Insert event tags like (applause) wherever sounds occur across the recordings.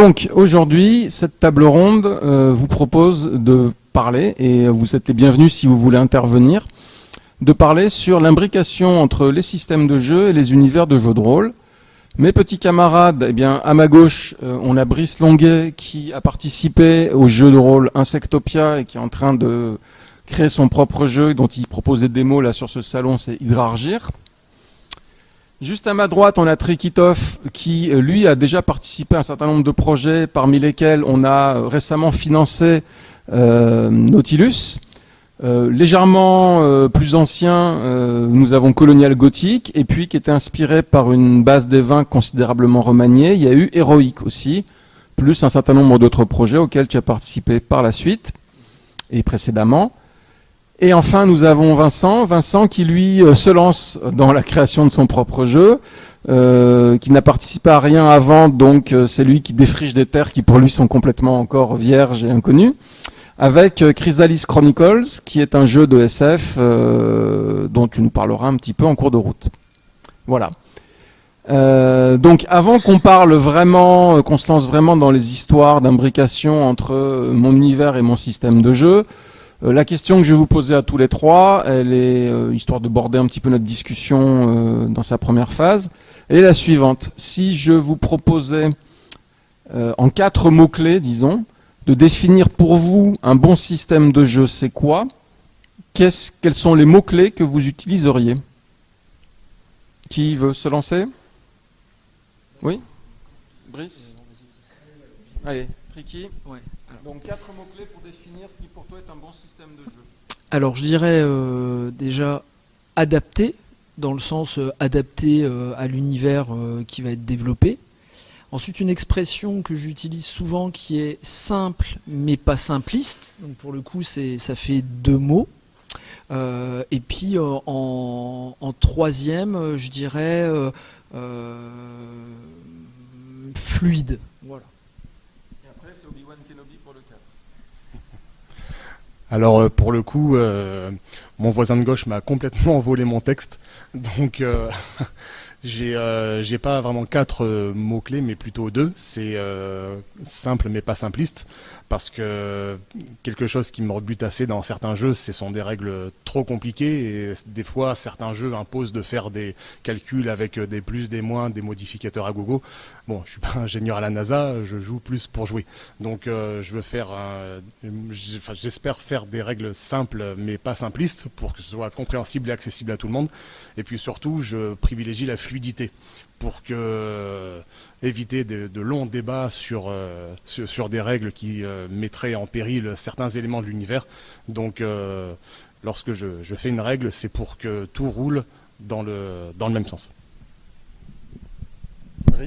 Donc aujourd'hui, cette table ronde euh, vous propose de parler, et vous êtes les bienvenus si vous voulez intervenir, de parler sur l'imbrication entre les systèmes de jeu et les univers de jeux de rôle. Mes petits camarades, eh bien, à ma gauche, euh, on a Brice Longuet qui a participé au jeu de rôle Insectopia et qui est en train de créer son propre jeu dont il propose des démos là sur ce salon, c'est Hydrargir. Juste à ma droite, on a Trikitov qui, euh, lui, a déjà participé à un certain nombre de projets, parmi lesquels on a euh, récemment financé euh, Nautilus. légèrement plus ancien, nous avons Colonial Gothic, et puis qui était inspiré par une base des vins considérablement remaniée. Il y a eu Heroic aussi, plus un certain nombre d'autres projets auxquels tu as participé par la suite et précédemment. Et enfin, nous avons Vincent, Vincent qui lui euh, se lance dans la création de son propre jeu, euh, qui n'a participé à rien avant, donc euh, c'est lui qui défriche des terres qui pour lui sont complètement encore vierges et inconnues, avec Chrysalis Chronicles, qui est un jeu de SF dont tu nous parleras un petit peu en cours de route. Voilà. donc avant qu'on parle vraiment, qu'on se lance vraiment dans les histoires d'imbrication entre mon univers et mon système de jeu, euh, la question que je vais vous poser à tous les trois, elle est, euh, histoire de border un petit peu notre discussion euh, dans sa première phase, est la suivante. Si je vous proposais, en quatre mots-clés, disons, de définir pour vous un bon système de jeu, c'est quoi? Quels sont les mots-clés que vous utiliseriez? Qui veut se lancer? Oui? Brice? Allez, Tricky ouais. Donc quatre mots-clés pour définir ce qui pour toi est un bon système de jeu. Alors je dirais euh, déjà adapté, dans le sens euh, adapté euh, à l'univers qui va être développé. Ensuite une expression que j'utilise souvent qui est simple mais pas simpliste. Donc pour le coup ça fait deux mots. et puis en, en, troisième, je dirais fluide. Alors euh, pour le coup, euh, mon voisin de gauche m'a complètement (laughs) volé mon texte, donc euh, (laughs) j'ai pas vraiment quatre mots clés, mais plutôt deux. C'est simple mais pas simpliste parce que quelque chose qui me rebute assez dans certains jeux, ce sont des règles trop compliquées et des fois certains jeux imposent de faire des calculs avec des plus, des moins, des modificateurs à gogo. Bon, je suis pas ingénieur à la NASA, je joue plus pour jouer. Donc euh, je veux faire, j'espère faire des règles simples mais pas simplistes pour que ce soit compréhensible et accessible à tout le monde. Et puis surtout, je privilégie la fluidité pour que euh, éviter de, longs débats sur, euh, sur, des règles qui mettraient en péril certains éléments de l'univers. Donc lorsque je, fais une règle, c'est pour que tout roule dans le, dans le même sens. Ah,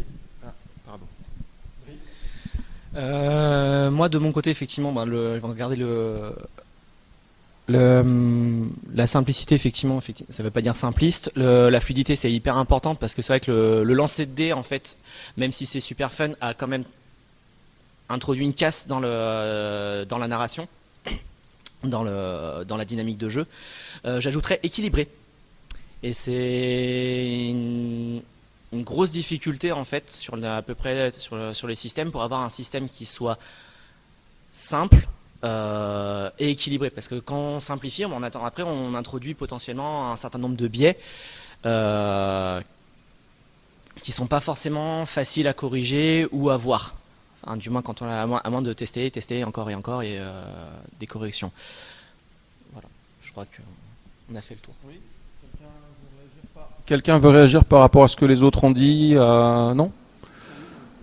moi, de mon côté, effectivement, ben, le, le, Hum, la simplicité, effectivement, ça ne veut pas dire simpliste. la fluidité, c'est hyper important parce que c'est vrai que le, lancer de dés, en fait, même si c'est super fun, a quand même introduit une casse dans, le, dans la narration, dans, le, dans la dynamique de jeu. Euh, j'ajouterais équilibré. Et c'est grosse difficulté, en fait, sur à peu près sur, les systèmes, pour avoir un système qui soit simple, euh, et équilibré. Parce que quand on simplifie, on attend, après on introduit potentiellement un certain nombre de biais euh, qui sont pas forcément faciles à corriger ou à voir. Enfin, du moins quand on a, à moins, de tester, tester encore et encore et euh, des corrections. Voilà, je crois qu'on a fait le tour. Oui Quelqu'un veut, réagir par rapport à ce que les autres ont dit euh, Non?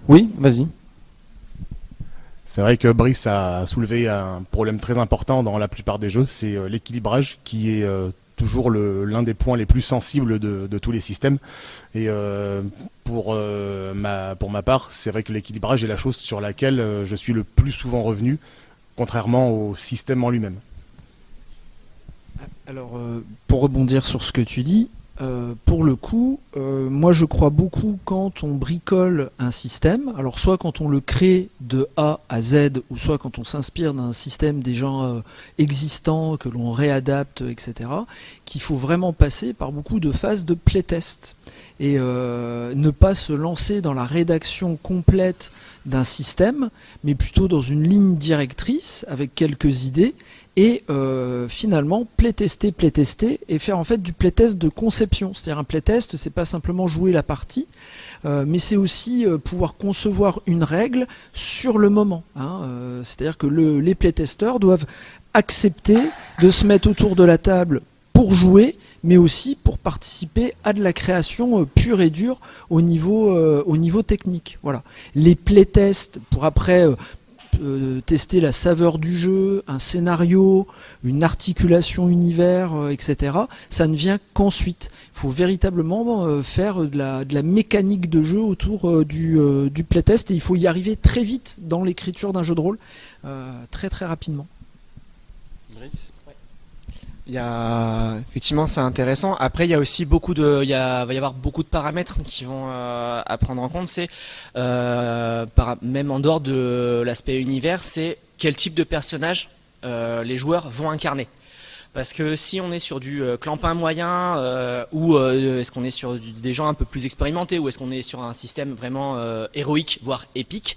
Oui, vas-y. C'est vrai que Brice a soulevé un problème très important dans la plupart des jeux, c'est euh, l'équilibrage qui est euh, toujours l'un des points les plus sensibles de, tous les systèmes. Et euh, pour, ma, pour ma part, c'est vrai que l'équilibrage est la chose sur laquelle je suis le plus souvent revenu, contrairement au système en lui-même. Alors, pour rebondir sur ce que tu dis, euh, pour le coup, euh, moi je crois beaucoup quand on bricole un système, alors soit quand on le crée de A à Z, ou soit quand on s'inspire d'un système déjà euh, existant, que l'on réadapte, etc., qu'il faut vraiment passer par beaucoup de phases de playtest. Et ne pas se lancer dans la rédaction complète d'un système, mais plutôt dans une ligne directrice avec quelques idées et euh, finalement playtester, playtester et faire en fait du playtest de conception. C'est-à-dire un playtest, c'est pas simplement jouer la partie, euh, mais c'est aussi euh, pouvoir concevoir une règle sur le moment. Hein. C'est-à-dire que le, les playtesters doivent accepter de se mettre autour de la table pour jouer, mais aussi pour participer à de la création pure et dure au niveau, au niveau technique. Voilà. Les playtests pour après tester la saveur du jeu, un scénario, une articulation univers, euh, etc. Ça ne vient qu'ensuite. Il faut véritablement euh, faire de la, mécanique de jeu autour du, du, playtest et il faut y arriver très vite dans l'écriture d'un jeu de rôle, très très rapidement. Il y a effectivement c'est intéressant. Après il y a aussi beaucoup de, il va y avoir beaucoup de paramètres qui vont euh, à prendre en compte. C'est euh, même en dehors de l'aspect univers, c'est quel type de personnage euh, les joueurs vont incarner. Parce que si on est sur du clampin moyen, ou est-ce qu'on est sur des gens un peu plus expérimentés, ou est-ce qu'on est sur un système vraiment héroïque, voire épique,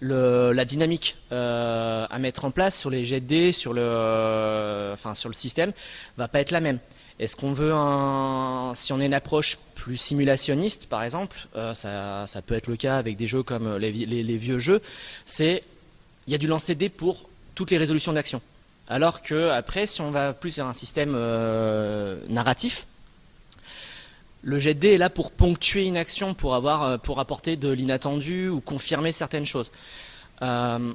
la dynamique euh, à mettre en place sur les jets de dés, sur le, enfin, sur le système, va pas être la même. Est-ce qu'on veut un, si on a une approche plus simulationniste, par exemple, euh, ça, ça, peut être le cas avec des jeux comme les, vieux jeux, c'est il y a du lancer dés pour toutes les résolutions d'action. Alors que après, si on va plus vers un système euh, narratif, le jet de dés est là pour ponctuer une action, pour, avoir, euh, pour apporter de l'inattendu ou confirmer certaines choses. Euh,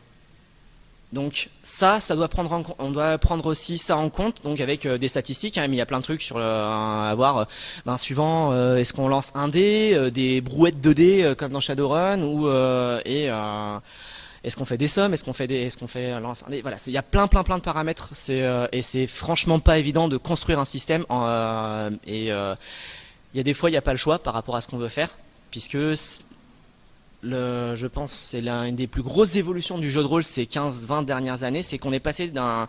donc ça, on doit prendre aussi ça en compte, donc avec euh, des statistiques. Hein, il y a plein de trucs sur le, à voir. Ben, suivant, est-ce qu'on lance un dé, des brouettes de dés comme dans Shadowrun, ou est-ce qu'on fait des sommes, est-ce qu'on lance un dé. Voilà, il y a plein, plein, plein de paramètres. Et c'est franchement pas évident de construire un système il y a des fois, il n'y a pas le choix par rapport à ce qu'on veut faire, puisque le, je pense c'est l'une des plus grosses évolutions du jeu de rôle ces 15-20 dernières années, c'est qu'on est passé d'un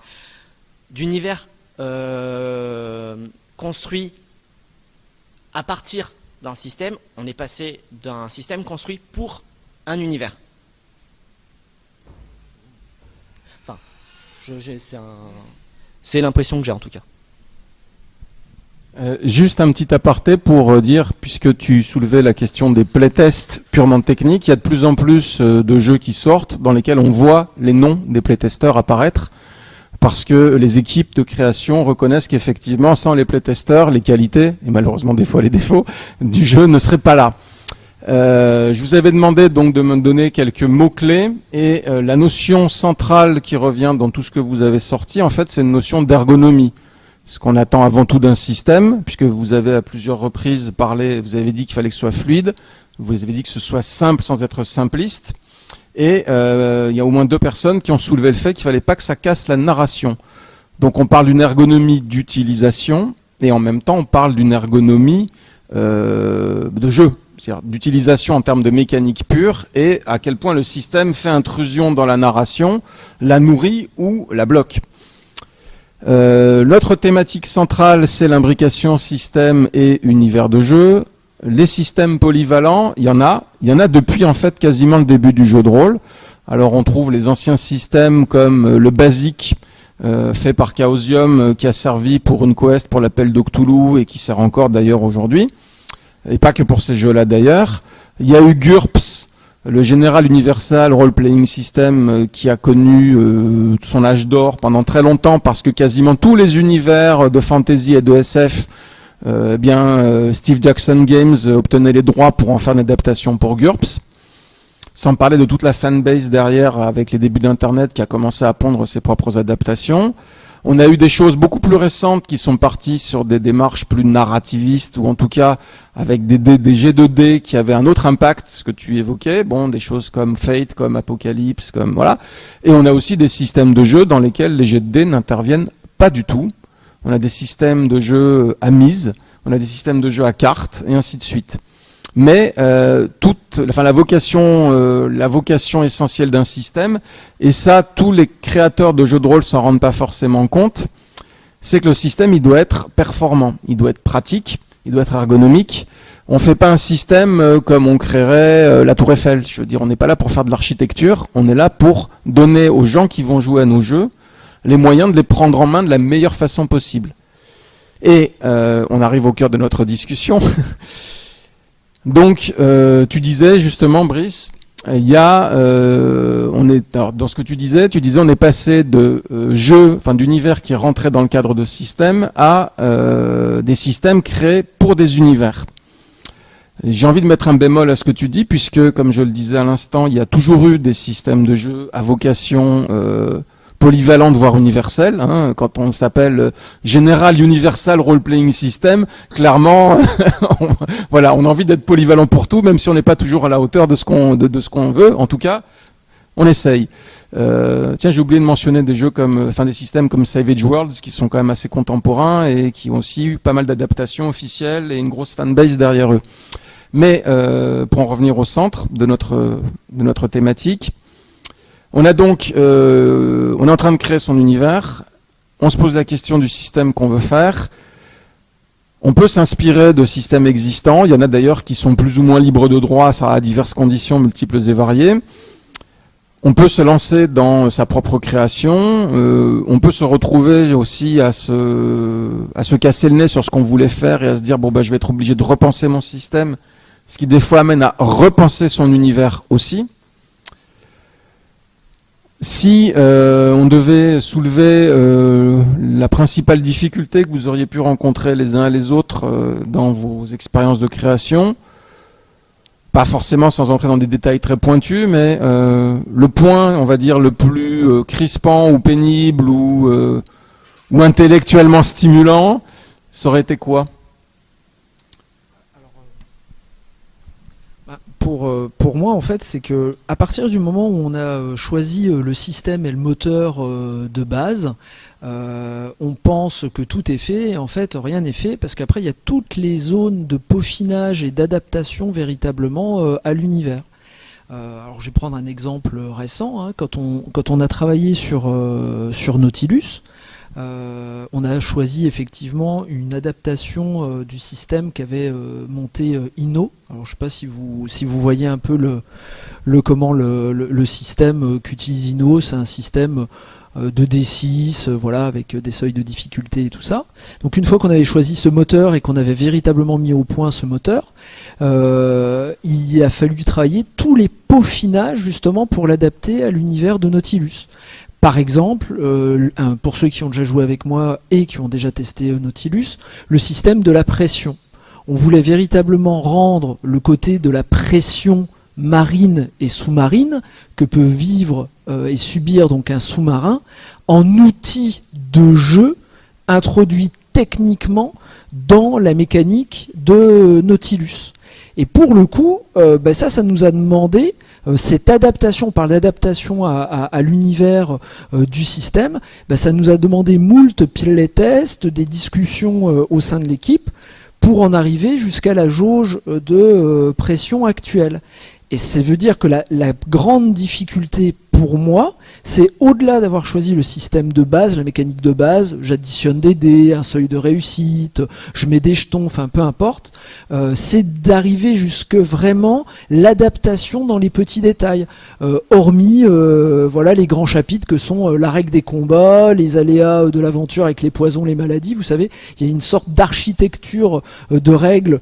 d'univers euh, construit à partir d'un système, on est passé d'un système construit pour un univers. Enfin, c'est l'impression que j'ai en tout cas. Euh, juste un petit aparté pour euh, dire, puisque tu soulevais la question des playtests purement techniques, il y a de plus en plus euh, de jeux qui sortent dans lesquels on voit les noms des playtesters apparaître, parce que les équipes de création reconnaissent qu'effectivement, sans les playtesters, les qualités, et malheureusement des fois les défauts, du jeu ne seraient pas là. je vous avais demandé donc de me donner quelques mots-clés, et la notion centrale qui revient dans tout ce que vous avez sorti, en fait, c'est une notion d'ergonomie ce qu'on attend avant tout d'un système, puisque vous avez à plusieurs reprises parlé, vous avez dit qu'il fallait que ce soit fluide, vous avez dit que ce soit simple sans être simpliste, et euh, il y a au moins deux personnes qui ont soulevé le fait qu'il fallait pas que ça casse la narration. Donc on parle d'une ergonomie d'utilisation, et en même temps on parle d'une ergonomie euh, de jeu, c'est-à-dire d'utilisation en termes de mécanique pure, et à quel point le système fait intrusion dans la narration, la nourrit ou la bloque. Euh, l'autre thématique centrale, c'est l'imbrication système et univers de jeu. Les systèmes polyvalents, il y en a. Il y en a depuis en fait quasiment le début du jeu de rôle. Alors on trouve les anciens systèmes comme euh, le basique euh, fait par Chaosium qui a servi pour une quest pour l'appel d'Octoulou et qui sert encore d'ailleurs aujourd'hui. Et pas que pour ces jeux-là d'ailleurs. Il y a eu GURPS le General Universal Role Playing System euh, qui a connu euh, son âge d'or pendant très longtemps parce que quasiment tous les univers de fantasy et de SF, euh, eh bien Steve Jackson Games obtenait les droits pour en faire une adaptation pour GURPS. Sans parler de toute la fanbase derrière avec les débuts d'Internet qui a commencé à pondre ses propres adaptations. On a eu des choses beaucoup plus récentes qui sont parties sur des démarches plus narrativistes ou en tout cas avec des, des, G2D qui avaient un autre impact, ce que tu évoquais, bon, des choses comme Fate, comme Apocalypse, comme voilà. Et on a aussi des systèmes de jeu dans lesquels les G2D n'interviennent pas du tout. On a des systèmes de jeu à mise on a des systèmes de jeu à cartes, et ainsi de suite. Mais euh, toute, enfin la vocation, euh, la vocation essentielle d'un système, et ça, tous les créateurs de jeux de rôle s'en rendent pas forcément compte, c'est que le système, il doit être performant, il doit être pratique, il doit être ergonomique. On fait pas un système euh, comme on créerait euh, la Tour Eiffel. Je veux dire, on n'est pas là pour faire de l'architecture, on est là pour donner aux gens qui vont jouer à nos jeux les moyens de les prendre en main de la meilleure façon possible. Et euh, on arrive au cœur de notre discussion. (laughs) Donc, euh, tu disais justement, Brice, il y a, euh, on est, dans ce que tu disais, tu disais on est passé de euh, jeux, enfin d'univers qui rentraient dans le cadre de systèmes à des systèmes créés pour des univers. J'ai envie de mettre un bémol à ce que tu dis, puisque, comme je le disais à l'instant, il y a toujours eu des systèmes de jeux à vocation polyvalente, voire universelle. Hein. Quand on s'appelle euh, General Universal Role Playing System, clairement, (laughs) on, voilà, on a envie d'être polyvalent pour tout, même si on n'est pas toujours à la hauteur de ce qu'on de, ce qu'on veut. En tout cas, on essaye. Euh, tiens, j'ai oublié de mentionner des jeux comme, enfin des systèmes comme Savage Worlds qui sont quand même assez contemporains et qui ont aussi eu pas mal d'adaptations officielles et une grosse fanbase derrière eux. Mais euh, pour en revenir au centre de notre de notre thématique, on a donc, euh, on est en train de créer son univers. On se pose la question du système qu'on veut faire. On peut s'inspirer de systèmes existants. Il y en a d'ailleurs qui sont plus ou moins libres de droit, ça à diverses conditions multiples et variées. On peut se lancer dans sa propre création. Euh, on peut se retrouver aussi à se, à se casser le nez sur ce qu'on voulait faire et à se dire bon bah je vais être obligé de repenser mon système, ce qui des fois amène à repenser son univers aussi. Si euh, on devait soulever euh, la principale difficulté que vous auriez pu rencontrer les uns et les autres euh, dans vos expériences de création, pas forcément sans entrer dans des détails très pointus, mais le point, on va dire, le plus crispant ou pénible ou, ou intellectuellement stimulant, ça aurait été quoi? Pour, euh, pour moi, en fait, c'est que à partir du moment où on a euh, choisi euh, le système et le moteur de base, on pense que tout est fait. En fait, rien n'est fait parce qu'après, il y a toutes les zones de peaufinage et d'adaptation véritablement à l'univers. Alors, je vais prendre un exemple récent. hein. Quand, on, quand on a travaillé sur, sur Nautilus, euh, on a choisi effectivement une adaptation euh, du système qu'avait euh, monté euh, Inno. Alors je sais pas si vous si vous voyez un peu le, le comment le, le, système qu'utilise Inno, c'est un système de D6, euh, voilà, avec des seuils de difficulté et tout ça. Donc une fois qu'on avait choisi ce moteur et qu'on avait véritablement mis au point ce moteur, euh, il a fallu travailler tous les peaufinages justement pour l'adapter à l'univers de Nautilus. Par exemple, euh, pour ceux qui ont déjà joué avec moi et qui ont déjà testé euh, Nautilus, le système de la pression. On voulait véritablement rendre le côté de la pression marine et sous-marine que peut vivre euh, et subir donc un sous-marin en outil de jeu introduit techniquement dans la mécanique de Nautilus. Et pour le coup, ben ça, ça nous a demandé cette adaptation, par l'adaptation à, à- l'univers euh, du système, ben ça nous a demandé moult playtests, des discussions euh, au sein de l'équipe pour en arriver jusqu'à la jauge euh, de euh, pression actuelle. Et ça veut dire que la grande difficulté pour moi, c'est au-delà d'avoir choisi le système de base, la mécanique de base, j'additionne des dés, un seuil de réussite, je mets des jetons, enfin peu importe, euh, c'est d'arriver jusque vraiment l'adaptation dans les petits détails, Euh, hormis euh, voilà les grands chapitres que sont euh, la règle des combats, les aléas euh, de l'aventure avec les poisons, les maladies. Vous savez, il y a une sorte d'architecture euh, de règles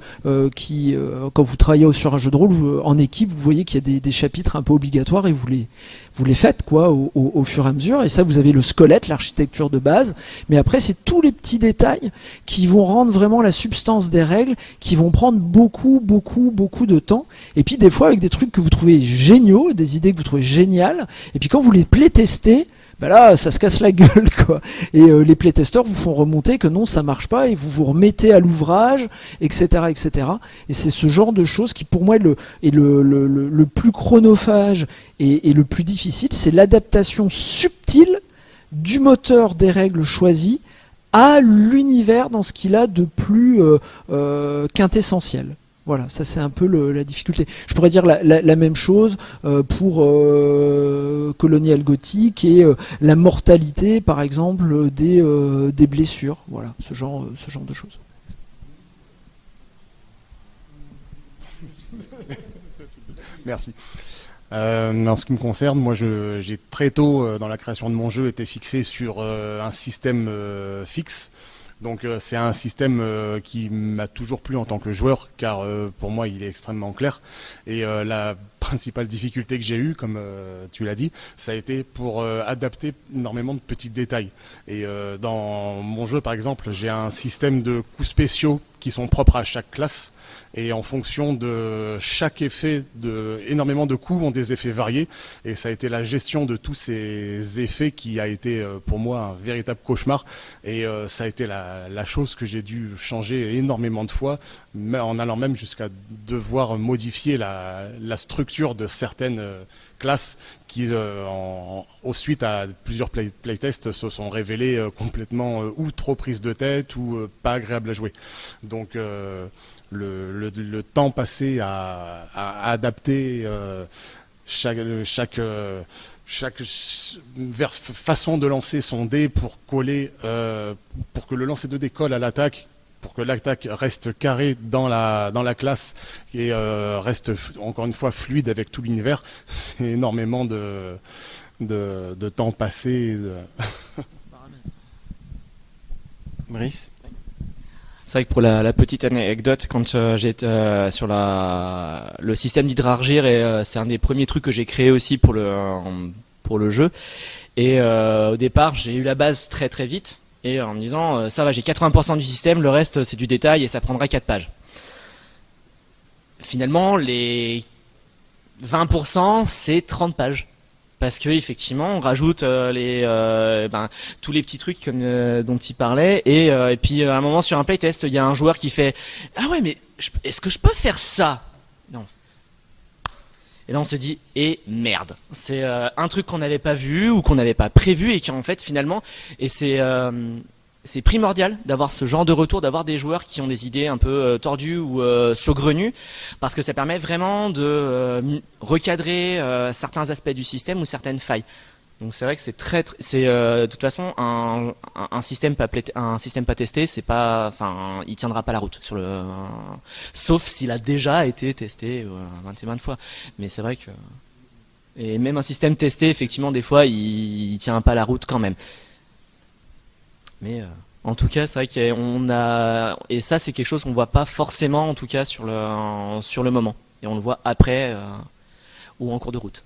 qui, quand vous travaillez sur un jeu de rôle en équipe, vous voyez qu'il y a des, des chapitres un peu obligatoires et vous les vous les faites quoi au, au- fur et à mesure. Et ça, vous avez le squelette, l'architecture de base. Mais après, c'est tous les petits détails qui vont rendre vraiment la substance des règles, qui vont prendre beaucoup, beaucoup, beaucoup de temps. Et puis des fois avec des trucs que vous trouvez géniaux, des idées que vous trouvez géniales. Et puis quand vous les playtestez, ben là, ça se casse la gueule, (laughs) quoi. Et euh, les playtesteurs vous font remonter que non, ça marche pas, et vous vous remettez à l'ouvrage, etc., etc. Et c'est ce genre de choses qui, pour moi, est le, plus chronophage et, le plus difficile, c'est l'adaptation subtile du moteur des règles choisies à l'univers dans ce qu'il a de plus euh, quintessentiel. Voilà, ça c'est un peu la difficulté. Je pourrais dire la, même chose pour Colonial Gothic et la mortalité, par exemple, des, blessures. Voilà, ce genre, de choses. (laughs) Merci. Euh, en ce qui me concerne, moi, j'ai très tôt euh, dans la création de mon jeu été fixé sur euh, un système euh, fixe. Donc c'est un système qui m'a toujours plu en tant que joueur, car pour moi il est extrêmement clair. Et la principale difficulté que j'ai eue, comme tu l'as dit, ça a été pour adapter énormément de petits détails. Et dans mon jeu, par exemple, j'ai un système de coups spéciaux qui sont propres à chaque classe et en fonction de chaque effet, de, énormément de coups ont des effets variés. Et ça a été la gestion de tous ces effets qui a été euh, pour moi un véritable cauchemar. Et euh, ça a été la, chose que j'ai dû changer énormément de fois en allant même jusqu'à devoir modifier la, la, structure de certaines euh, classes qui, en, au suite à plusieurs playtests, se sont révélées complètement ou trop prises de tête ou pas agréables à jouer. Donc le, temps passé à, adapter euh, chaque, chaque, euh, façon de lancer son dé pour coller, euh, pour que le lancer de dé colle à l'attaque, pour que l'attaque reste carrée dans la, dans la classe et reste encore une fois fluide avec tout l'univers, (laughs) c'est énormément de, de, temps passé. (laughs) Brice c'est vrai que pour la, petite anecdote, quand euh, j'étais euh, sur la, le système d'hydrargir, euh, c'est un des premiers trucs que j'ai créé aussi pour le, pour le jeu. Et au départ, j'ai eu la base très très vite, et en me disant, ça va, j'ai 80% du système, le reste c'est du détail et ça prendra 4 pages. Finalement, les 20%, c'est 30 pages parce que effectivement on rajoute euh, les euh, ben, tous les petits trucs euh, dont il parlait et, puis à un moment sur un playtest il y a un joueur qui fait ah ouais mais est-ce que je peux faire ça? Et là on se dit et merde c'est un truc qu'on n'avait pas vu ou qu'on n'avait pas prévu et qui en fait finalement et c'est c'est primordial d'avoir ce genre de retour, d'avoir des joueurs qui ont des idées un peu euh, tordues ou euh, saugrenues, parce que ça permet vraiment de euh, recadrer certains aspects du système ou certaines failles. Donc c'est vrai que c'est très, c'est de toute façon un, système pas un système pas testé, c'est pas, enfin, il tiendra pas la route sur le, sauf s'il a déjà été testé 20 et 20 fois. Mais c'est vrai que et même un système testé, effectivement, des fois, il, il tient pas la route quand même. Mais euh, en tout cas, c'est vrai qu'on a et ça c'est quelque chose qu'on voit pas forcément en tout cas sur le sur le moment et on le voit après euh, ou en cours de route.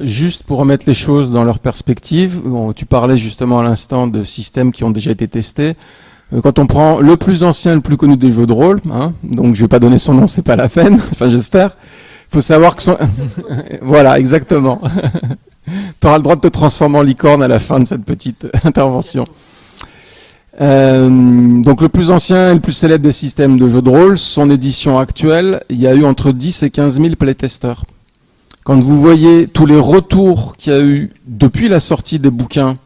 Juste pour remettre les choses dans leur perspective, tu parlais justement à l'instant de systèmes qui ont déjà été testés. Euh, quand on prend le plus ancien, le plus connu des jeux de rôle, hein, donc je vais pas donner son nom, c'est pas la peine. (laughs) enfin, j'espère. Il faut savoir que son... (laughs) voilà, exactement. (laughs) tu auras le droit de te transformer en licorne à la fin de cette petite intervention. Euh, donc le plus ancien et le plus célèbre des systèmes de jeux de rôle, son édition actuelle, il y a eu entre 10 et 15 000 playtesters. Quand vous voyez tous les retours qu'il y a eu depuis la sortie des bouquins,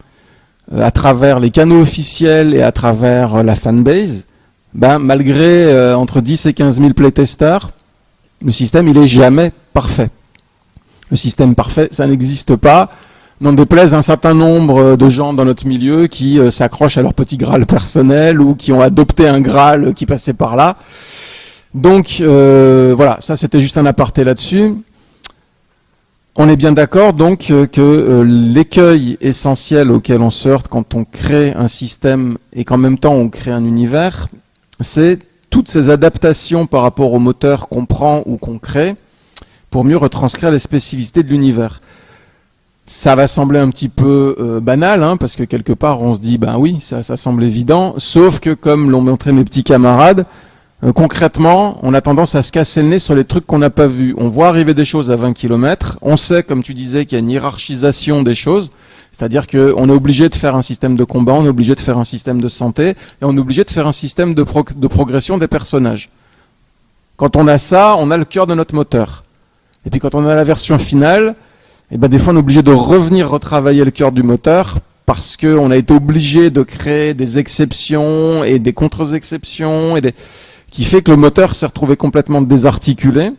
euh, à travers les canaux officiels et à travers euh, la fanbase, ben, malgré entre 10 et 15 000 playtesters, le système il est jamais parfait. Le système parfait, ça n'existe pas. N'en déplaise un certain nombre de gens dans notre milieu qui euh, s'accrochent à leur petit Graal personnel ou qui ont adopté un Graal qui passait par là. Donc euh, voilà, ça c'était juste un aparté là-dessus. On est bien d'accord donc euh, que l'écueil essentiel auquel on se heurte quand on crée un système et qu'en même temps on crée un univers, c'est toutes ces adaptations par rapport au moteur qu'on prend ou qu'on crée, pour mieux retranscrire les spécificités de l'univers. Ça va sembler un petit peu euh, banal, hein, parce que quelque part on se dit, ben oui, ça, semble évident, sauf que comme l'ont montré mes petits camarades, euh, concrètement, on a tendance à se casser le nez sur les trucs qu'on n'a pas vus. On voit arriver des choses à 20 km, on sait, comme tu disais, qu'il y a une hiérarchisation des choses, c'est-à-dire qu'on est obligé de faire un système de combat, on est obligé de faire un système de santé, et on est obligé de faire un système de, progression des personnages. Quand on a ça, on a le cœur de notre moteur. Et puis quand on a la version finale, eh ben des fois on est obligé de revenir retravailler le cœur du moteur parce qu'on a été obligé de créer des exceptions et des contre-exceptions et des qui fait que le moteur s'est retrouvé complètement désarticulé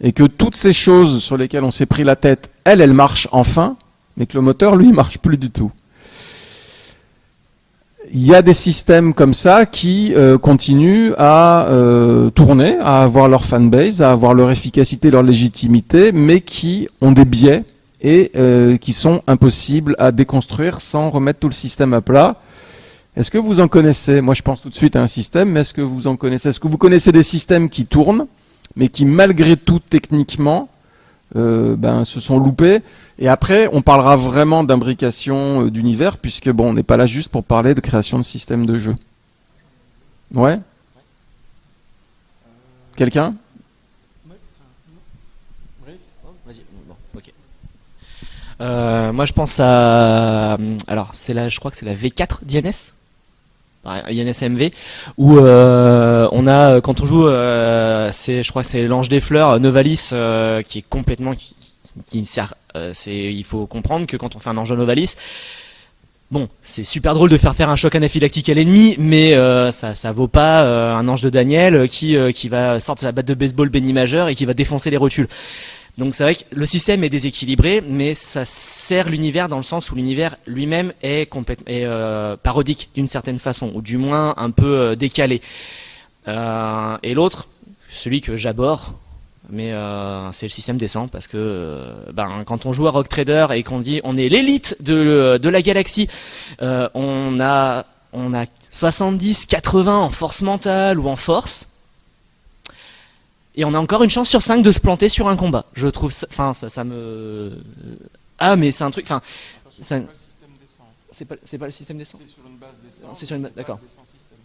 et que toutes ces choses sur lesquelles on s'est pris la tête, elles, elles marchent enfin, mais que le moteur, lui, (laughs) marche plus du tout. Il y a des systèmes comme ça qui euh, continuent à euh, tourner, à avoir leur fanbase, à avoir leur efficacité, leur légitimité, mais qui ont des biais et euh, qui sont impossibles à déconstruire sans remettre tout le système à plat. Est-ce que vous en connaissez Moi, je pense tout de suite à un système, mais est-ce que vous en connaissez Est-ce que vous connaissez des systèmes qui tournent, mais qui, malgré tout, techniquement, euh, ben, se sont loupés? Et après, on parlera vraiment d'imbrication euh, d'univers, puisque bon, on n'est pas là juste pour parler de création de systèmes de jeu. Ouais? Quelqu'un? Euh, moi, je pense à, alors c'est là, je crois que c'est la V4 d'INS, INS MV, où euh, on a quand on joue, euh, je crois que c'est l'ange des fleurs, Novalis, euh, qui est complètement, qui, sert, il faut comprendre que quand on fait un ange Novalis, Bon, c'est super drôle de faire faire un choc anaphylactique à l'ennemi, mais ça, vaut pas un ange de Daniel qui, qui va sortir la batte de baseball béni majeur et qui va défoncer les rotules. Donc c'est vrai que le système est déséquilibré, mais ça sert l'univers dans le sens où l'univers lui-même est, euh, parodique d'une certaine façon, ou du moins un peu euh, décalé. Euh, et l'autre, celui que j'aborde, mais c'est le système descend parce que ben, quand on joue à Rock Trader et qu'on dit on est l'élite de, de la galaxie, on a on a 70, 80 en force mentale ou en force. Et on a encore une chance sur 5 de se planter sur un combat. Je trouve ça, enfin ça, ça me ah mais c'est un truc, enfin c'est pas c'est pas le système descend. C'est sur une base, d'accord.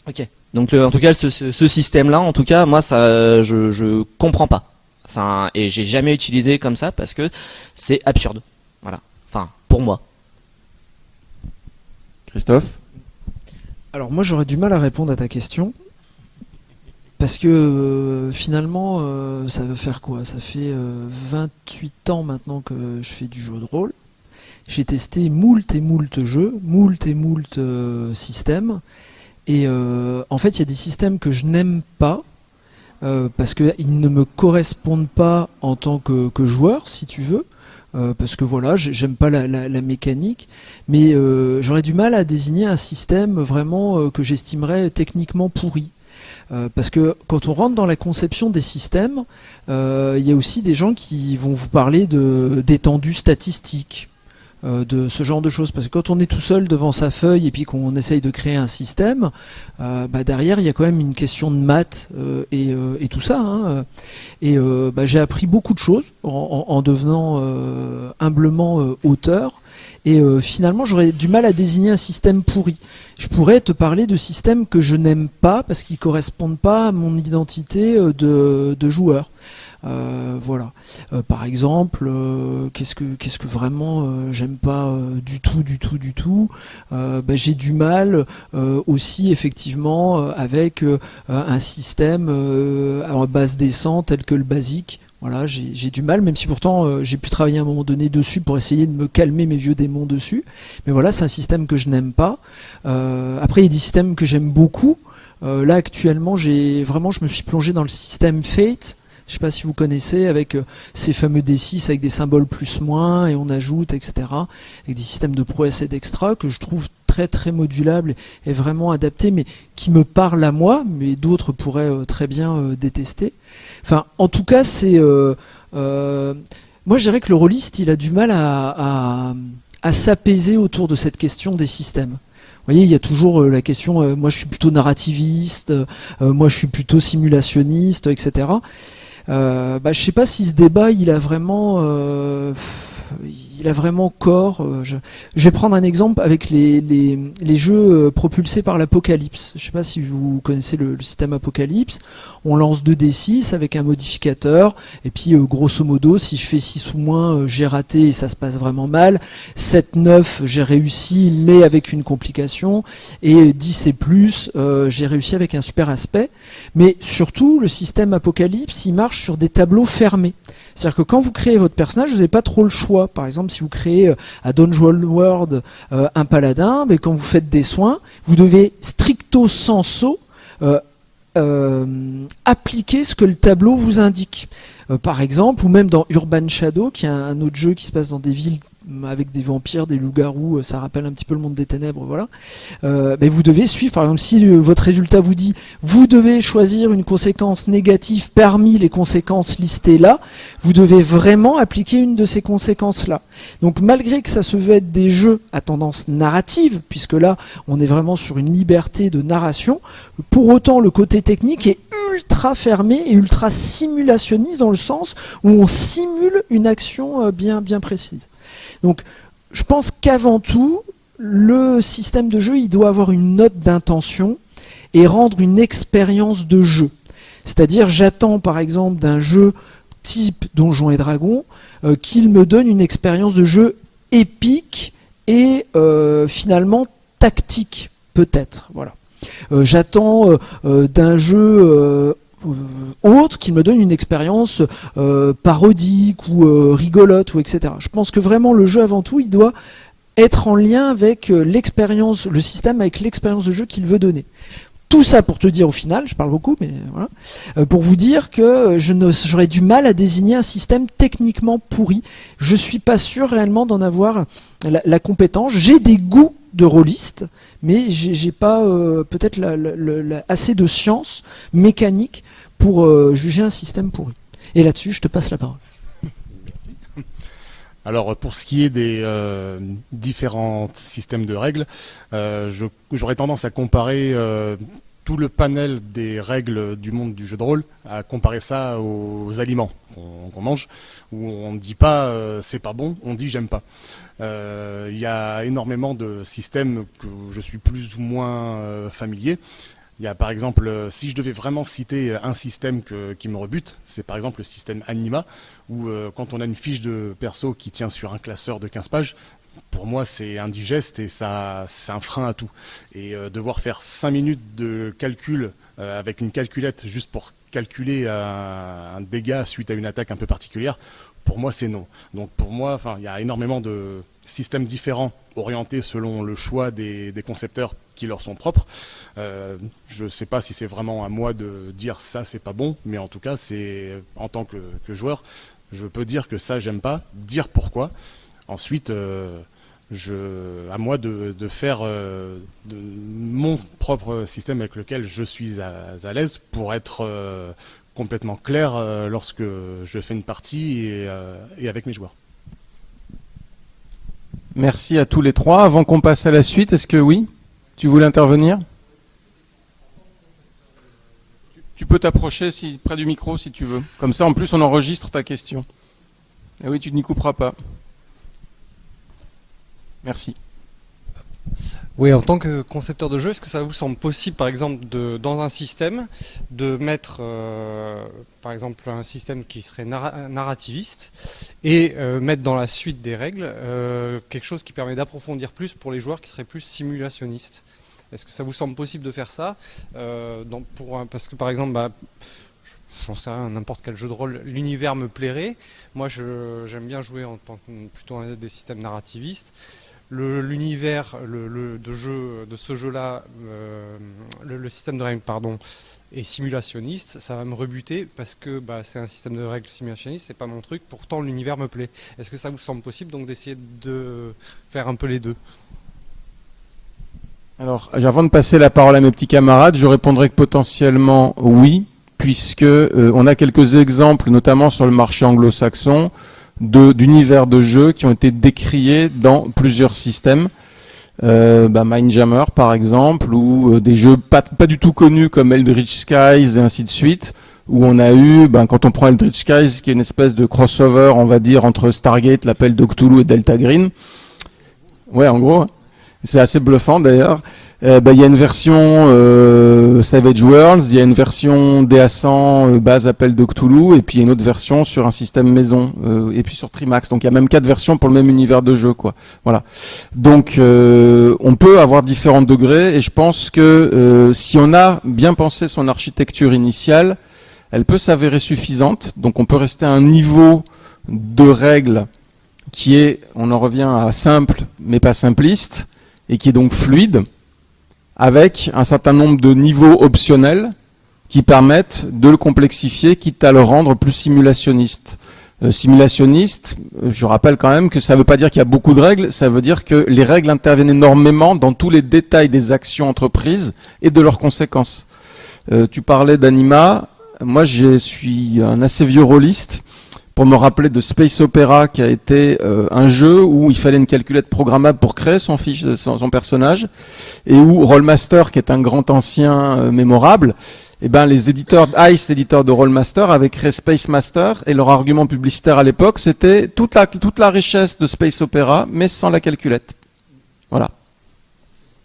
Ok. Donc le, en tout cas ce, ce, ce système là, en tout cas moi ça je je comprends pas. Ça, et j'ai jamais utilisé comme ça parce que c'est absurde. Voilà. Enfin, pour moi. Christophe? Alors moi j'aurais du mal à répondre à ta question. Parce que euh, finalement, euh, ça veut faire quoi? Ça fait euh, 28 ans maintenant que je fais du jeu de rôle. J'ai testé moult et moult jeux, moult et moult euh, systèmes. Et euh, en fait, il y a des systèmes que je n'aime pas, euh, parce qu'ils ne me correspondent pas en tant que, joueur, si tu veux. Euh, parce que voilà, j'ai- j'aime pas la, mécanique, mais euh, j'aurais du mal à désigner un système vraiment euh, que j'estimerais techniquement pourri. Euh, parce que quand on rentre dans la conception des systèmes, euh, il y a aussi des gens qui vont vous parler d'étendue statistique, euh, de ce genre de choses. Parce que quand on est tout seul devant sa feuille et puis qu'on essaye de créer un système, bah derrière il y a quand même une question de maths et, tout ça. hein. Et bah, j'ai appris beaucoup de choses en, en- en devenant humblement auteur. Et finalement, j'aurais du mal à désigner un système pourri. Je pourrais te parler de systèmes que je n'aime pas parce qu'ils correspondent pas à mon identité euh, de, joueur. Euh, voilà. Euh, par exemple, euh, qu'est-ce que vraiment euh, j'aime pas du tout, du tout, du tout. Bah, J'ai du mal aussi effectivement avec un système à base descente tel que le basique. Voilà, j'ai du mal, même si pourtant euh, j'ai pu travailler à un moment donné dessus pour essayer de me calmer mes vieux démons dessus. Mais voilà, c'est un système que je n'aime pas. Euh, après, il y a des systèmes que j'aime beaucoup. Euh, là, actuellement, j'ai vraiment, je me suis plongé dans le système Fate. Je sais pas si vous connaissez, avec ces fameux D6 avec des symboles plus-moins, et on ajoute, etc. Avec des systèmes de prouesse et d'extra que je trouve très très modulables et vraiment adaptés, mais qui me parlent à moi, mais d'autres pourraient très bien détester. Enfin, en tout cas, c'est... euh, euh, moi, je dirais que le rôliste, il a du mal à, à, à s'apaiser autour de cette question des systèmes. Vous voyez, il y a toujours euh, la question, euh, moi je suis plutôt narrativiste, euh, moi je suis plutôt simulationniste, etc. Euh, bah, je sais pas si ce débat, il a vraiment, il a vraiment corps. euh, je, je vais prendre un exemple avec les, les, les jeux euh, propulsés par l'Apocalypse. Je sais pas si vous connaissez le, le système Apocalypse. On lance 2d6 avec un modificateur, et puis euh, grosso modo, si je fais 6 ou moins, j'ai raté et ça se passe vraiment mal. 7, 9, j'ai réussi, mais avec une complication. Et 10 et plus, euh, j'ai réussi avec un super aspect. Mais surtout, le système Apocalypse, il marche sur des tableaux fermés. C'est-à-dire que quand vous créez votre personnage, vous n'avez pas trop le choix. Par exemple, si vous créez euh, à Dungeon World euh, un paladin, mais quand vous faites des soins, vous devez stricto sensu appliquer ce que le tableau vous indique. par exemple, ou même dans Urban Shadow, qui est un autre jeu qui se passe dans des villes avec des vampires, des loups-garous, euh, ça rappelle un petit peu le monde des ténèbres, voilà. Euh, vous devez suivre, par exemple, si votre résultat vous dit, vous devez choisir une conséquence négative parmi les conséquences listées là, vous devez vraiment appliquer une de ces conséquences-là. Donc malgré que ça se veut être des jeux à tendance narrative, puisque là, on est vraiment sur une liberté de narration, pour autant le côté technique est ultra fermé et ultra simulationniste dans le sens où on simule une action euh, bien, bien précise. Donc, je pense qu'avant tout, le système de jeu, il doit avoir une note d'intention et rendre une expérience de jeu. C'est-à-dire, j'attends par exemple d'un jeu type Donjons et Dragons euh, qu'il me donne une expérience de jeu épique et euh, finalement tactique, peut-être. Voilà. Euh, j'attends d'un jeu autre qui me donne une expérience euh, parodique ou euh, rigolote ou etc. Je pense que vraiment le jeu avant tout, il doit être en lien avec l'expérience, le système avec l'expérience de jeu qu'il veut donner. Tout ça pour te dire au final, je parle beaucoup, mais voilà, pour vous dire que j'aurais du mal à désigner un système techniquement pourri. Je suis pas sûr réellement d'en avoir la, compétence. J'ai des goûts de rôliste, mais j'ai pas peut-être assez de science mécanique pour euh, juger un système pourri. Et là-dessus, je te passe la parole. Alors pour ce qui est des euh, différents systèmes de règles, euh, j'aurais tendance à comparer tout le panel des règles du monde du jeu de rôle, à comparer ça aux aliments qu'on mange, où on ne dit pas c'est pas bon, on dit j'aime pas. Il y a énormément de systèmes que je suis plus ou moins familier. Il y a par exemple, euh, si je devais vraiment citer euh, un système qui me rebute, c'est par exemple le système Anima, où euh, quand on a une fiche de perso qui tient sur un classeur de 15 pages, pour moi c'est indigeste et ça c'est un frein à tout. Et devoir faire 5 minutes de calcul avec une calculette juste pour calculer un dégât suite à une attaque un peu particulière, pour moi c'est non. Donc pour moi, il y a énormément de systèmes différents orientés selon le choix des, concepteurs qui leur sont propres. Euh, je ne sais pas si c'est vraiment à moi de dire ça c'est pas bon, mais en tout cas c'est en tant que, joueur, je peux dire que ça j'aime pas, dire pourquoi. Ensuite, euh, à moi de, faire euh, mon propre système avec lequel je suis à, l'aise pour être complètement clair lorsque je fais une partie et avec mes joueurs. Merci à tous les trois. Avant qu'on passe à la suite, est-ce que oui Tu voulais intervenir? Tu peux t'approcher si, près du micro si tu veux. Comme ça, en plus, on enregistre ta question. Et oui, tu n'y couperas pas. Merci. Oui, en tant que concepteur de jeu, est-ce que ça vous semble possible, par exemple, de, dans un système, de mettre, euh, par exemple, un système qui serait narrativiste et euh, mettre dans la suite des règles euh, quelque chose qui permet d'approfondir plus pour les joueurs qui seraient plus simulationnistes? Est-ce que ça vous semble possible de faire ça pour Parce que, par exemple, bah, j'en sais rien, n'importe quel jeu de rôle, l'univers me plairait. Moi, j'aime bien jouer en tant que plutôt des systèmes narrativistes l'univers de, jeu, de ce jeu-là, euh, le, système de règles pardon, est simulationniste, ça va me rebuter parce que bah, c'est un système de règles simulationniste, c'est pas mon truc, pourtant l'univers me plaît. Est-ce que ça vous semble possible donc d'essayer de faire un peu les deux? Alors, avant de passer la parole à mes petits camarades, je répondrai que potentiellement oui, puisque euh, on a quelques exemples, notamment sur le marché anglo-saxon, d'univers de, jeux qui ont été décriés dans plusieurs systèmes. Euh, bah Mindjammer par exemple, ou euh, des jeux pas, pas du tout connus comme Eldritch Skies et ainsi de suite, où on a eu, ben, quand on prend Eldritch Skies, qui est une espèce de crossover, on va dire, entre Stargate, l'appel de et Delta Green. Ouais, en gros, c'est assez bluffant d'ailleurs. Euh, bah, il y a une version euh, Savage Worlds, il y a une version DA100 euh, base appel de Cthulhu, et puis une autre version sur un système maison, et puis sur Trimax. Donc il y a même quatre versions pour le même univers de jeu, quoi. Voilà. Donc on peut avoir différents degrés, et je pense que si on a bien pensé son architecture initiale, elle peut s'avérer suffisante. Donc on peut rester à un niveau de règles qui est, on en revient à simple mais pas simpliste, et qui est donc fluide, avec un certain nombre de niveaux optionnels qui permettent de le complexifier, quitte à le rendre plus simulationniste. Euh, simulationniste, euh, je rappelle quand même que ça ne veut pas dire qu'il y a beaucoup de règles, ça veut dire que les règles interviennent énormément dans tous les détails des actions entreprises et de leurs conséquences. Euh, tu parlais d'Anima, moi je suis un assez vieux rôliste, pour me rappeler de Space Opera qui a été un jeu où il fallait une calculette programmable pour créer son, fiche, son, personnage et où Rollmaster qui est un grand ancien mémorable eh ben, les éditeurs ICE, l'éditeur de Rollmaster, avaient créé Space Master et leur argument publicitaire à l'époque, c'était toute la, toute la richesse de Space Opera, mais sans la calculette. Voilà.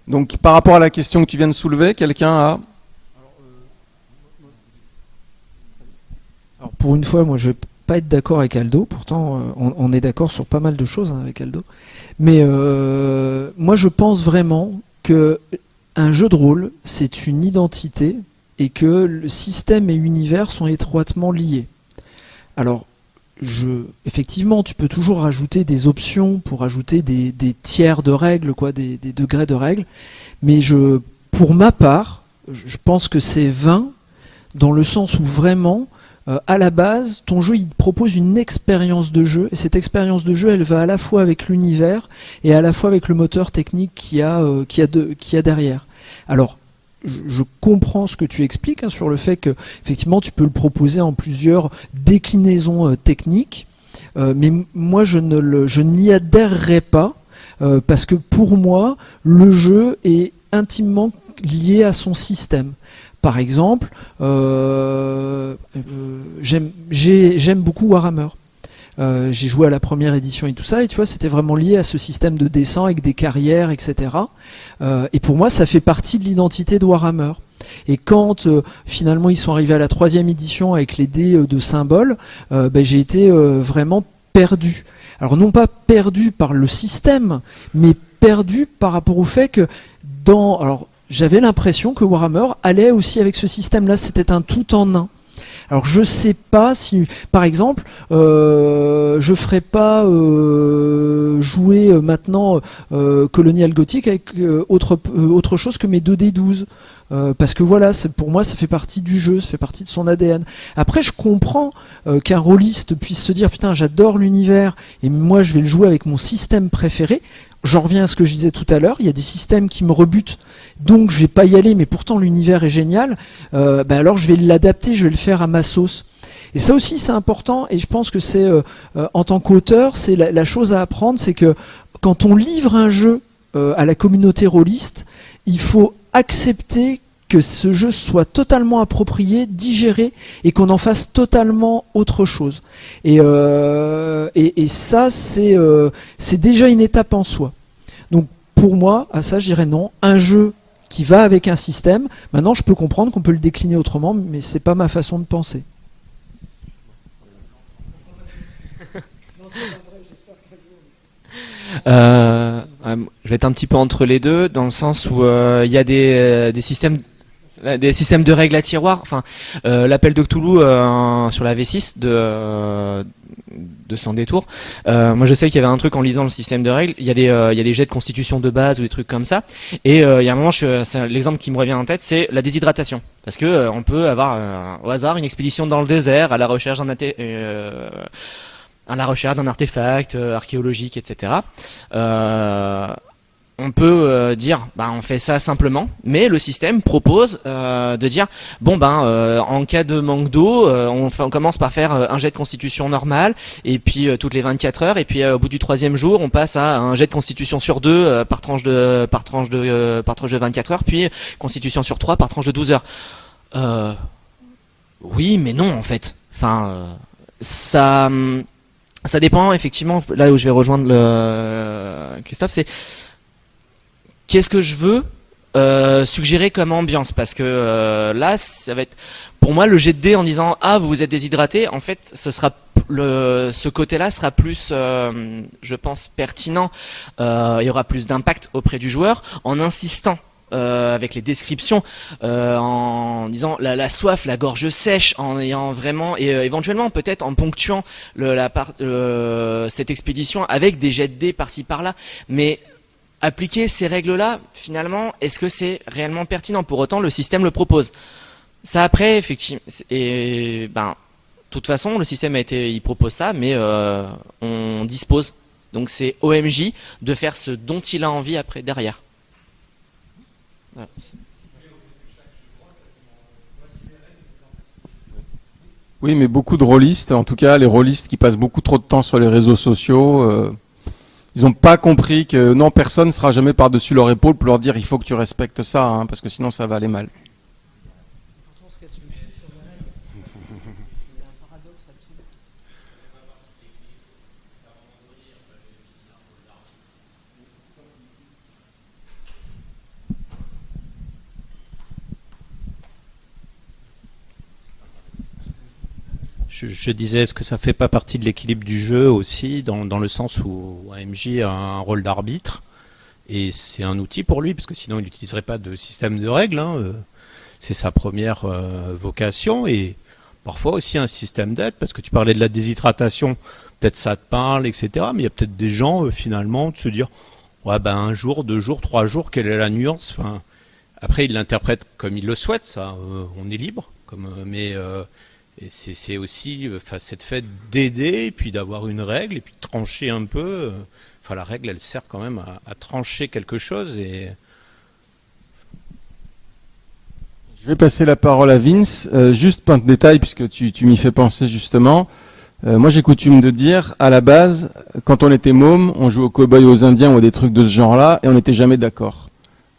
Donc, par rapport à la question que tu viens de soulever, quelqu'un a... Alors, pour une fois, moi, je pas être d'accord avec Aldo. Pourtant, euh, on, est d'accord sur pas mal de choses hein, avec Aldo. Mais euh, moi, je pense vraiment que un jeu de rôle, c'est une identité et que le système et l'univers sont étroitement liés. Alors, je, effectivement, tu peux toujours rajouter des options pour ajouter des, tiers de règles, quoi, des, degrés de règles, mais je, pour ma part, je pense que c'est vain dans le sens où vraiment, euh, à la base, ton jeu il propose une expérience de jeu, et cette expérience de jeu, elle va à la fois avec l'univers et à la fois avec le moteur technique qu'il y, a, euh, a derrière. Alors, je comprends ce que tu expliques hein, sur le fait que effectivement tu peux le proposer en plusieurs déclinaisons euh, techniques, euh, mais moi je ne je n'y adhérerai pas euh, parce que pour moi le jeu est intimement lié à son système. Par exemple, j'aime beaucoup Warhammer. Euh, j'ai joué à la première édition et tout ça, et tu vois, c'était vraiment lié à ce système de dessin avec des carrières, etc. Euh, et pour moi, ça fait partie de l'identité de Warhammer. Et quand euh, finalement ils sont arrivés à la troisième édition avec les dés de symboles, ben, j'ai été vraiment perdu. Alors non pas perdu par le système, mais perdu par rapport au fait que dans... Alors j'avais l'impression que Warhammer allait aussi avec ce système-là, c'était un tout en un. Alors je sais pas si, par exemple, euh, je ferai pas euh, jouer euh, maintenant euh, Colonial Gothic avec autre, autre chose que mes 2D12. parce que voilà, pour moi, ça fait partie du jeu, ça fait partie de son ADN. Après, je comprends qu'un rôliste puisse se dire putain, j'adore l'univers et moi, je vais le jouer avec mon système préféré. J'en reviens à ce que je disais tout à l'heure. Il y a des systèmes qui me rebutent donc je vais pas y aller, mais pourtant l'univers est génial, euh, bah alors je vais l'adapter, je vais le faire à ma sauce. Et ça aussi c'est important, et je pense que c'est euh, euh, en tant qu'auteur, c'est la, chose à apprendre, c'est que quand on livre un jeu à la communauté rôliste, il faut accepter que ce jeu soit totalement approprié, digéré, et qu'on en fasse totalement autre chose. Et, et ça, c'est déjà une étape en soi. Donc pour moi, à ça je dirais non. Un jeu qui va avec un système. Maintenant, je peux comprendre qu'on peut le décliner autrement, mais c'est pas ma façon de penser. (laughs) Euh, euh, je vais être un petit peu entre les deux, dans le sens où euh, il y a des systèmes des systèmes de règles à tiroir. Enfin, l'appel de Cthulhu sur la V6 de de sans détour. Euh, moi, je sais qu'il y avait un truc en lisant le système de règles. Il y a des, euh, jets de constitution de base ou des trucs comme ça. Et euh, il y a un moment, l'exemple qui me revient en tête, c'est la déshydratation, parce que on peut avoir au hasard une expédition dans le désert à la recherche d'un artefact archéologique, etc on peut euh, dire bah on fait ça simplement, mais le système propose euh, de dire bon ben euh, en cas de manque d'eau, on, commence par faire un jet de constitution normal et puis toutes les 24 heures et puis au bout du troisième jour on passe à un jet de constitution sur deux par tranche de par tranche de par tranche de 24 heures puis constitution sur 3 par tranche de 12 heures. oui mais non en fait. Enfin ça ça dépend effectivement là où je vais rejoindre le Christophe c'est qu'est-ce que je veux euh, suggérer comme ambiance? Parce que euh, là ça va être pour moi le jet de dés en disant ah vous êtes déshydraté en fait ce côté là sera plus euh, je pense pertinent. Il y aura plus d'impact auprès du joueur en insistant avec les descriptions, en disant la, soif, la gorge sèche, en ayant vraiment et éventuellement peut-être en ponctuant le, la part, cette expédition avec des jets de dés par-ci par-là, mais appliquer ces règles-là, finalement, est-ce que c'est réellement pertinent? Pour autant, le système le propose. Ça après, effectivement, et ben, de toute façon, le système a été, il propose ça, mais on dispose. Donc c'est OMJ de faire ce dont il a envie après derrière. Oui, mais beaucoup de rôlistes, en tout cas les rôlistes qui passent beaucoup trop de temps sur les réseaux sociaux, euh, ils n'ont pas compris que non, personne ne sera jamais par-dessus leur épaule pour leur dire il faut que tu respectes ça, hein, parce que sinon ça va aller mal. Je, disais, est-ce que ça fait pas partie de l'équilibre du jeu aussi, dans, le sens où AMJ a un rôle d'arbitre et c'est un outil pour lui, parce que sinon il n'utiliserait pas de système de règles. Hein, euh, c'est sa première euh, vocation et parfois aussi un système d'aide, parce que tu parlais de la déshydratation, peut-être ça te parle, etc. Mais il y a peut-être des gens euh, finalement de se dire, ouais ben un jour, deux jours, trois jours, quelle est la nuance enfin, Après, il l'interprète comme il le souhaite, ça, on est libre, mais c'est aussi euh, cette fait d'aider, puis d'avoir une règle, et puis de trancher un peu. Euh, enfin, la règle, elle sert quand même à, trancher quelque chose. Et... Je vais passer la parole à Vince. Euh, juste de détail, puisque tu, m'y fais penser justement. moi, j'ai coutume de dire, à la base, quand on était môme, on jouait aux cow-boys aux indiens ou à des trucs de ce genre-là, et on n'était jamais d'accord.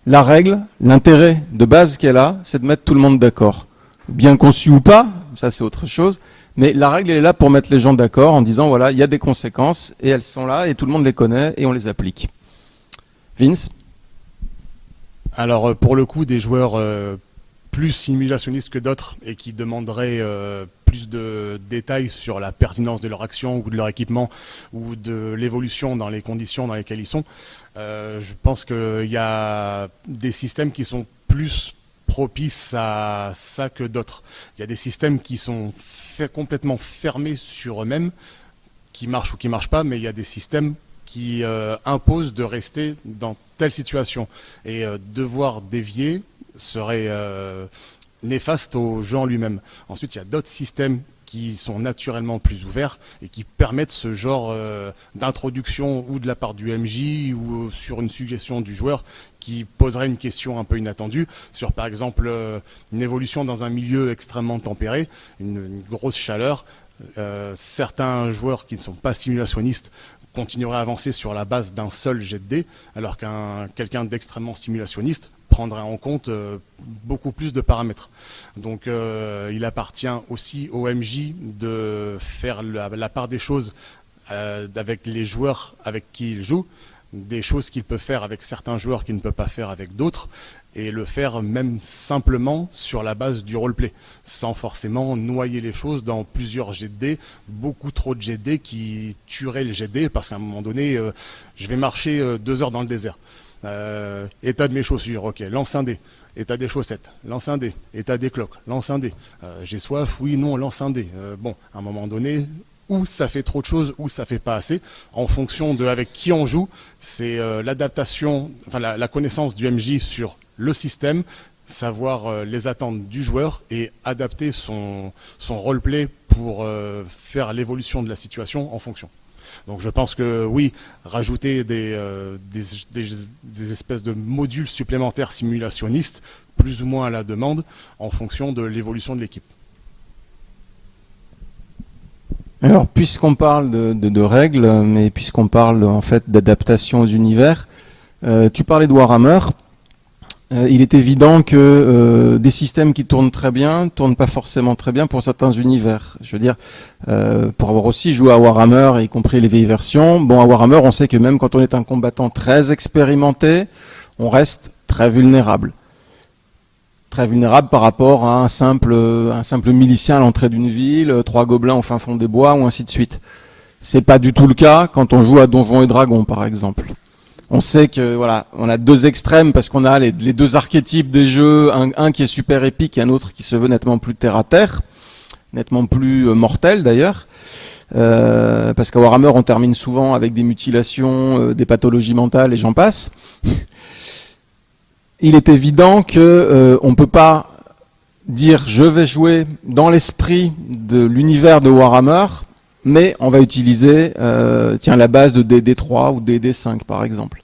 La règle, l'intérêt de base qu'elle a, c'est de mettre tout le monde d'accord. Bien conçu ou pas, ça c'est autre chose. Mais la règle elle est là pour mettre les gens d'accord en disant voilà, il y a des conséquences et elles sont là et tout le monde les connaît et on les applique. Vince? Alors euh, pour le coup, des joueurs euh, plus simulationnistes que d'autres et qui demanderaient euh, plus de détails sur la pertinence de leur action ou de leur équipement ou de l'évolution dans les conditions dans lesquelles ils sont, je pense qu'il y a des systèmes qui sont plus propice à ça que d'autres. Il y a des systèmes qui sont complètement fermés sur eux-mêmes, qui marchent ou qui marchent pas, mais il y a des systèmes qui euh, imposent de rester dans telle situation. Et euh, devoir dévier serait euh, néfaste au jeu en lui-même. Ensuite, il y a d'autres systèmes qui sont naturellement plus ouverts et qui permettent ce genre euh, d'introduction ou de la part du MJ ou sur une suggestion du joueur qui poserait une question un peu inattendue sur par exemple euh, une évolution dans un milieu extrêmement tempéré, une, grosse chaleur. Euh, certains joueurs qui ne sont pas simulationnistes continueraient à avancer sur la base d'un seul jet de dés, alors qu'un quelqu'un d'extrêmement simulationniste prendrait en compte euh, beaucoup plus de paramètres. Donc euh, il appartient aussi au MJ de faire la, part des choses euh, avec les joueurs avec qui il joue, des choses qu'il peut faire avec certains joueurs qu'il ne peut pas faire avec d'autres, et le faire même simplement sur la base du roleplay, sans forcément noyer les choses dans plusieurs GD, beaucoup trop de GD qui tueraient le GD, parce qu'à un moment donné, je vais marcher deux heures dans le désert. Euh, état de mes chaussures, ok. Lance un. État des chaussettes. Lance un. État des cloques. Lance un. Euh, j'ai soif. Oui, non. Lance un. Euh, bon, à un moment donné, où ça fait trop de choses, ou ça fait pas assez, en fonction de avec qui on joue. C'est l'adaptation, enfin la, connaissance du MJ sur le système, savoir les attentes du joueur et adapter son, son roleplay pour faire l'évolution de la situation en fonction. Donc je pense que oui, rajouter euh, des, espèces de modules supplémentaires simulationnistes, plus ou moins à la demande, en fonction de l'évolution de l'équipe. Alors, puisqu'on parle de, règles, mais puisqu'on parle en fait d'adaptation aux univers, euh, tu parlais de Warhammer. Euh, il est évident que euh, des systèmes qui tournent très bien tournent pas forcément très bien pour certains univers. Je veux dire, euh, pour avoir aussi joué à Warhammer, y compris les vieilles versions, bon, à Warhammer, on sait que même quand on est un combattant très expérimenté, on reste très vulnérable. Très vulnérable par rapport à un simple, un simple milicien à l'entrée d'une ville, trois gobelins au fin fond des bois, ou ainsi de suite. C'est pas du tout le cas quand on joue à Donjons et Dragons, par exemple On sait que voilà, on a deux extrêmes parce qu'on a les, deux archétypes des jeux, un, qui est super épique et un autre qui se veut nettement plus terre à terre, nettement plus euh, mortel d'ailleurs. Euh, parce qu'à Warhammer, on termine souvent avec des mutilations, euh, des pathologies mentales et j'en passe. (laughs) Il est évident que on peut pas dire je vais jouer dans l'esprit de l'univers de Warhammer mais on va utiliser euh, tiens, la base de DD3 ou DD5 par exemple.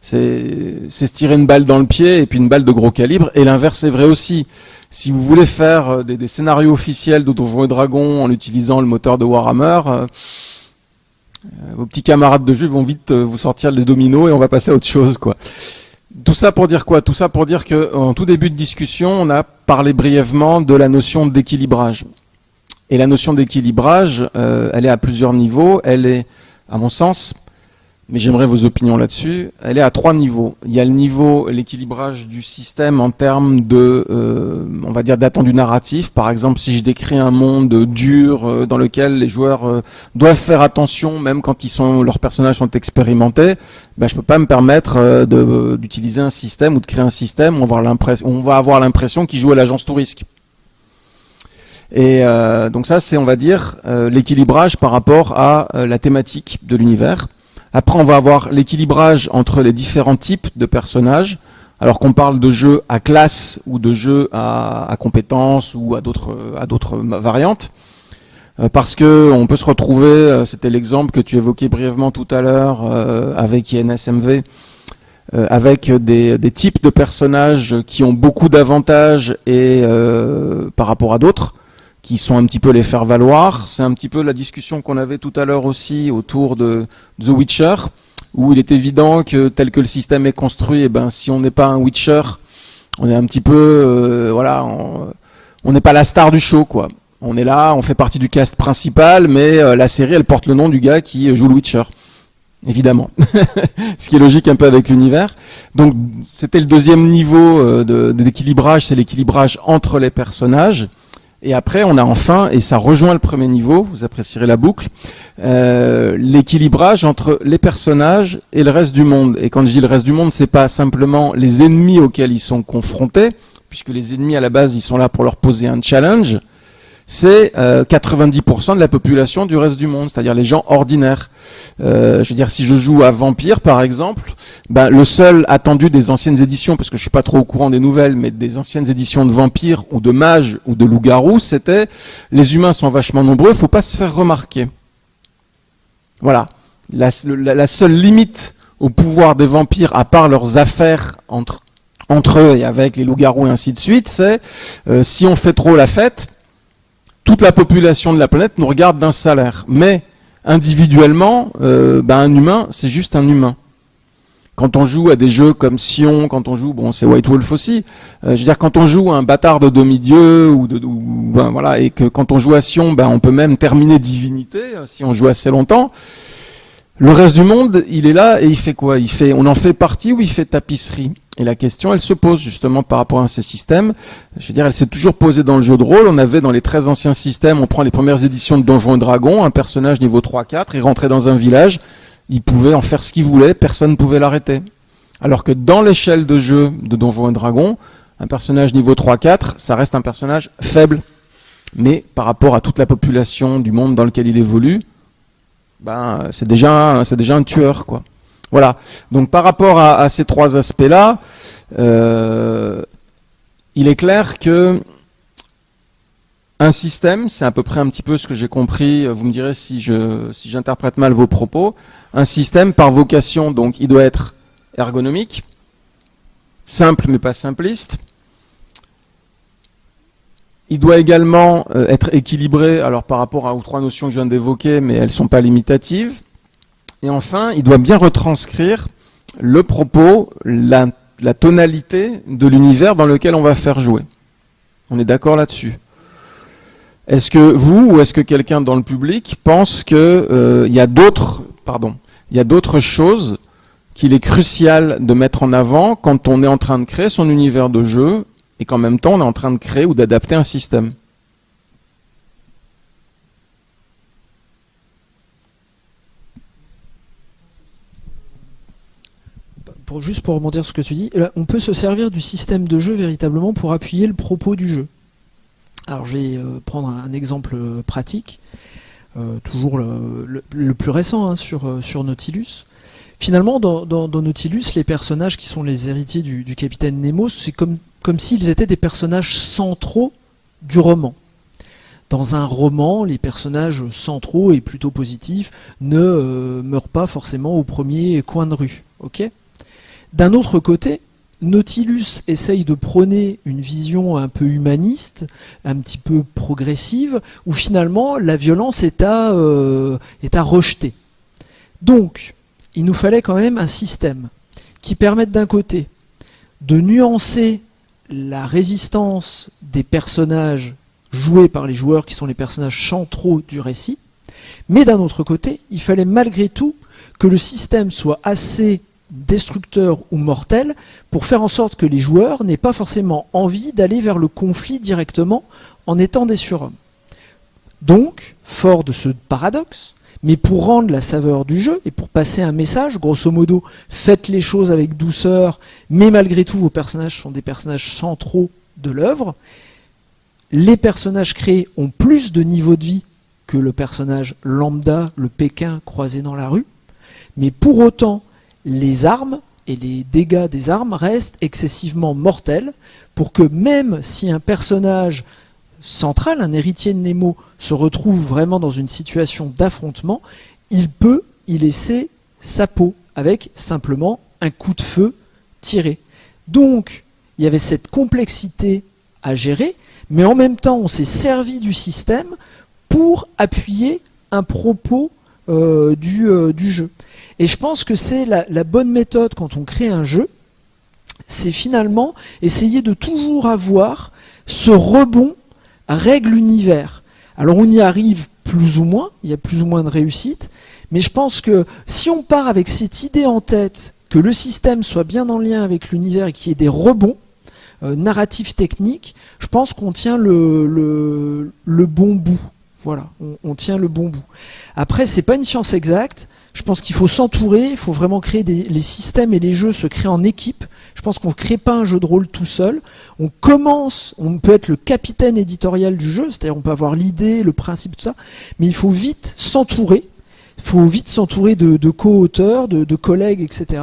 C'est se tirer une balle dans le pied et puis une balle de gros calibre. Et l'inverse est vrai aussi. Si vous voulez faire euh, des, scénarios officiels de Donjons et Dragons en utilisant le moteur de Warhammer, euh, vos petits camarades de jeu vont vite vous sortir les dominos et on va passer à autre chose. quoi. Tout ça pour dire quoi? Tout ça pour dire qu'en tout début de discussion, on a parlé brièvement de la notion d'équilibrage. Et la notion d'équilibrage, euh, elle est à plusieurs niveaux. Elle est, à mon sens, mais j'aimerais vos opinions là-dessus, elle est à trois niveaux. Il y a le niveau, l'équilibrage du système en termes de, euh, on va dire, d'attendu narratif. Par exemple, si je décris un monde dur euh, dans lequel les joueurs doivent faire attention, même quand ils sont, leurs personnages sont expérimentés, ben, je peux pas me permettre d'utiliser un système ou de créer un système où on va avoir l'impression qu'ils jouent à l'agence touriste. Et euh, donc ça, c'est, on va dire, euh, l'équilibrage par rapport à euh, la thématique de l'univers. Après, on va avoir l'équilibrage entre les différents types de personnages, alors qu'on parle de jeux à classe ou de jeux à, à compétences ou à d'autres à d'autres variantes. Parce que on peut se retrouver, c'était l'exemple que tu évoquais brièvement tout à l'heure avec INSMV, avec des, des, types de personnages qui ont beaucoup d'avantages et par rapport à d'autres qui sont un petit peu les faire valoir. C'est un petit peu la discussion qu'on avait tout à l'heure aussi autour de The Witcher, où il est évident que tel que le système est construit, eh ben si on n'est pas un Witcher, on est un petit peu, euh, voilà, on n'est pas la star du show, quoi. On est là, on fait partie du cast principal, mais euh, la série, elle porte le nom du gars qui joue le Witcher évidemment. (laughs) Ce qui est logique un peu avec l'univers. Donc c'était le deuxième niveau euh, d'équilibrage, c'est l'équilibrage entre les personnages. Et après, on a enfin, et ça rejoint le premier niveau, vous apprécierez la boucle, euh, l'équilibrage entre les personnages et le reste du monde. Et quand je dis le reste du monde, c'est pas simplement les ennemis auxquels ils sont confrontés, puisque les ennemis à la base, ils sont là pour leur poser un challenge, c'est 90% euh, de la population du reste du monde, c'est-à-dire les gens ordinaires. Euh, je veux dire, si je joue à Vampire, par exemple, ben, le seul attendu des anciennes éditions, parce que je suis pas trop au courant des nouvelles, mais des anciennes éditions de Vampire ou de Mage ou de Loup-Garou, c'était les humains sont vachement nombreux, faut pas se faire remarquer. Voilà. La, seule limite au pouvoir des vampires, à part leurs affaires entre, entre eux et avec les loups-garous et ainsi de suite, c'est euh, si on fait trop la fête, toute la population de la planète nous regarde d'un salaire. Mais individuellement, euh, ben, un humain, c'est juste un humain. Quand on joue à des jeux comme Sion, quand on joue, bon, c'est White Wolf aussi. Euh, je veux dire, quand on joue à un bâtard de demi-dieu ou, de, ben, voilà, et que quand on joue à Sion, ben, on peut même terminer divinité euh, si on joue assez longtemps. Le reste du monde, il est là et il fait quoi? Il fait, on en fait partie ou il fait tapisserie? Et la question, elle se pose justement par rapport à ces systèmes. Je veux dire, elle s'est toujours posée dans le jeu de rôle. On avait dans les très anciens systèmes, on prend les premières éditions de Donjons et Dragons, un personnage niveau 3-4, il rentrait dans un village, il pouvait en faire ce qu'il voulait, personne ne pouvait l'arrêter. Alors que dans l'échelle de jeu de Donjons et Dragons, un personnage niveau 3-4, ça reste un personnage faible. Mais par rapport à toute la population du monde dans lequel il évolue, ben, c'est déjà, déjà un tueur, quoi. Voilà. Donc par rapport à, ces trois aspects-là, euh, il est clair que un système, c'est à peu près un petit peu ce que j'ai compris, vous me direz si je j'interprète mal vos propos, un système par vocation, donc il doit être ergonomique, simple mais pas simpliste, il doit également euh, être équilibré, alors par rapport aux trois notions que je viens d'évoquer, mais elles ne sont pas limitatives. Et enfin, il doit bien retranscrire le propos, la, tonalité de l'univers dans lequel on va faire jouer. On est d'accord là-dessus. Est-ce que vous ou est-ce que quelqu'un dans le public pense qu'il euh, y a d'autres, pardon, il y a d'autres choses qu'il est crucial de mettre en avant quand on est en train de créer son univers de jeu et qu'en même temps on est en train de créer ou d'adapter un système? Juste pour rebondir sur ce que tu dis, on peut se servir du système de jeu véritablement pour appuyer le propos du jeu. Alors je vais prendre un exemple pratique, toujours le, plus récent hein, sur, Nautilus. Finalement, dans, Nautilus, les personnages qui sont les héritiers du, capitaine Nemo, c'est comme, s'ils étaient des personnages centraux du roman dans un roman, les personnages centraux et plutôt positifs ne euh, meurent pas forcément au premier coin de rue. D'un autre côté, Nautilus essaye de prôner une vision un peu humaniste, un petit peu progressive, où finalement la violence est à, euh, est à rejeter. Donc, il nous fallait quand même un système qui permette d'un côté de nuancer la résistance des personnages joués par les joueurs qui sont les personnages centraux du récit. Mais d'un autre côté, il fallait malgré tout que le système soit assez destructeur ou mortel pour faire en sorte que les joueurs n'aient pas forcément envie d'aller vers le conflit directement en étant des surhommes. Donc, fort de ce paradoxe, mais pour rendre la saveur du jeu et pour passer un message, grosso modo, faites les choses avec douceur, mais malgré tout vos personnages sont des personnages centraux de l'œuvre, les personnages créés ont plus de niveau de vie que le personnage lambda, le Pékin croisé dans la rue, mais pour autant, les armes et les dégâts des armes restent excessivement mortels pour que même si un personnage central, un héritier de Nemo, se retrouve vraiment dans une situation d'affrontement, il peut y laisser sa peau avec simplement un coup de feu tiré. Donc, il y avait cette complexité à gérer, mais en même temps, on s'est servi du système pour appuyer un propos euh, euh, du, jeu. Et je pense que c'est la, bonne méthode quand on crée un jeu, c'est finalement essayer de toujours avoir ce rebond règle l'univers. Alors on y arrive plus ou moins, il y a plus ou moins de réussite, mais je pense que si on part avec cette idée en tête, que le système soit bien en lien avec l'univers et qu'il y ait des rebonds, euh, narratifs techniques, je pense qu'on tient le, le, bon bout. Voilà, on, tient le bon bout. Après, c'est pas une science exacte. Je pense qu'il faut s'entourer, il faut vraiment créer des, les systèmes et les jeux se créent en équipe. Je pense qu'on ne crée pas un jeu de rôle tout seul. On commence, on peut être le capitaine éditorial du jeu, c'est-à-dire on peut avoir l'idée, le principe, tout ça, mais il faut vite s'entourer. Il faut vite s'entourer de, co-auteurs, de, de, collègues, etc.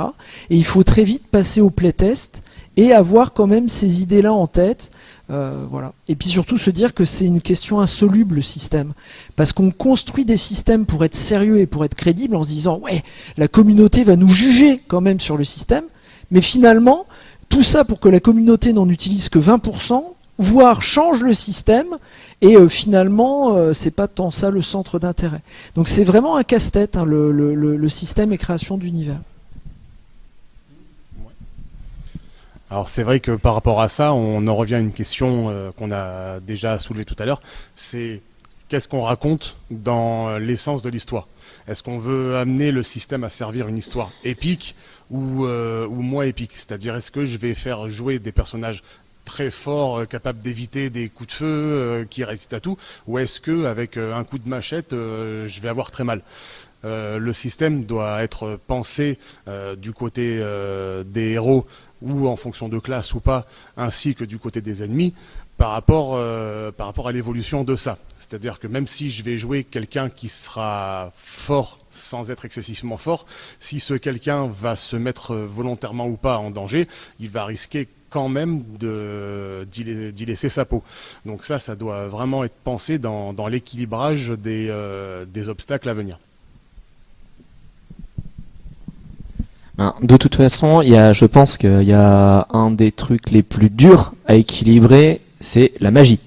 Et il faut très vite passer au playtest et avoir quand même ces idées-là en tête. Euh, voilà. Et puis surtout se dire que c'est une question insoluble le système. Parce qu'on construit des systèmes pour être sérieux et pour être crédible en se disant ouais, la communauté va nous juger quand même sur le système. Mais finalement, tout ça pour que la communauté n'en utilise que 20%, voire change le système, et euh, finalement, euh, c'est pas tant ça le centre d'intérêt. Donc c'est vraiment un casse-tête, hein, le, le système et création d'univers. Alors c'est vrai que par rapport à ça, on en revient à une question euh, qu'on a déjà soulevée tout à l'heure, c'est qu'est-ce qu'on raconte dans l'essence de l'histoire? Est-ce qu'on veut amener le système à servir une histoire épique ou, euh, moins épique? C'est-à-dire est-ce que je vais faire jouer des personnages très forts, euh, capables d'éviter des coups de feu, qui résistent à tout, ou est-ce que avec un coup de machette, je vais avoir très mal? Le système doit être pensé du côté des héros ou en fonction de classe ou pas, ainsi que du côté des ennemis, par rapport, euh, par rapport à l'évolution de ça. C'est-à-dire que même si je vais jouer quelqu'un qui sera fort sans être excessivement fort, si ce quelqu'un va se mettre volontairement ou pas en danger, il va risquer quand même d'y laisser sa peau. Donc ça, ça doit vraiment être pensé dans, l'équilibrage euh, des obstacles à venir. De toute façon, je pense qu'il y a un des trucs les plus durs à équilibrer, c'est la magie.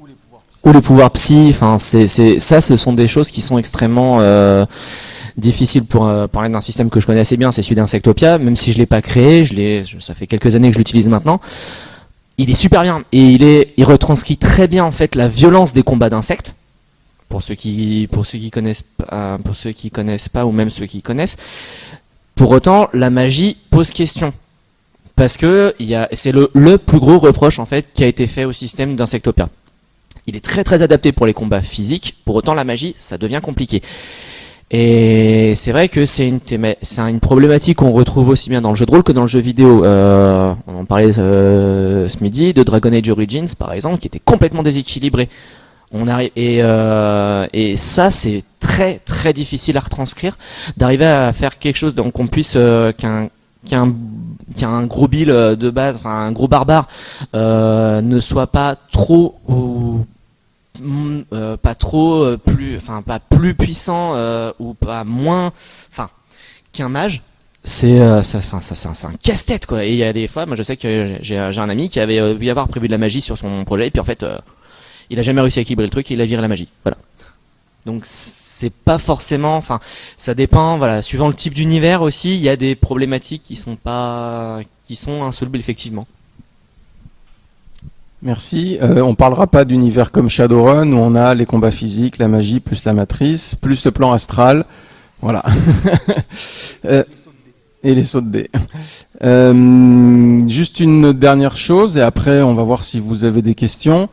Ou les pouvoirs psy. Ça, ce sont des choses qui sont extrêmement euh, difficiles pour euh, parler d'un système que je connais assez bien, c'est celui d'Insectopia. Même si je l'ai pas créé, ça fait quelques années que je l'utilise maintenant. Il est super bien et il retranscrit très bien en fait la violence des combats d'insectes pour ceux qui pour pour ceux qui connaissent pas ou même ceux qui connaissent pour autant, la magie pose question. Parce que c'est le, plus gros reproche en fait qui a été fait au système d'Insectopia. Il est très très adapté pour les combats physiques, pour autant la magie, ça devient compliqué. Et c'est vrai que c'est une, c'est une problématique qu'on retrouve aussi bien dans le jeu de rôle que dans le jeu vidéo. Euh, on en parlait euh, ce midi de Dragon Age Origins par exemple, qui était complètement déséquilibré. On arrive et, euh, et ça c'est très très difficile à retranscrire, d'arriver à faire quelque chose donc qu'on puisse euh, qu'un qu'un qu'un gros bill de base, enfin un gros barbare, euh, ne soit pas trop euh, pas trop euh, plus, enfin pas plus puissant euh, ou pas moins, enfin qu'un mage. C'est ça, enfin ça, c'est un casse-tête quoi. Et il y a des fois, moi je sais que j'ai un ami qui avait pu avoir prévu de la magie sur son projet et puis en fait il a jamais réussi à équilibrer le truc et il a viré la magie. Voilà. Donc c'est pas forcément, enfin ça dépend, voilà, suivant le type d'univers aussi, il y a des problématiques qui sont pas, qui sont insolubles effectivement. Merci. Euh, on parlera pas d'univers comme Shadowrun où on a les combats physiques, la magie, plus la matrice, plus le plan astral. Voilà. (laughs) euh, et les sauts de dés. Euh, juste une dernière chose et après on va voir si vous avez des questions.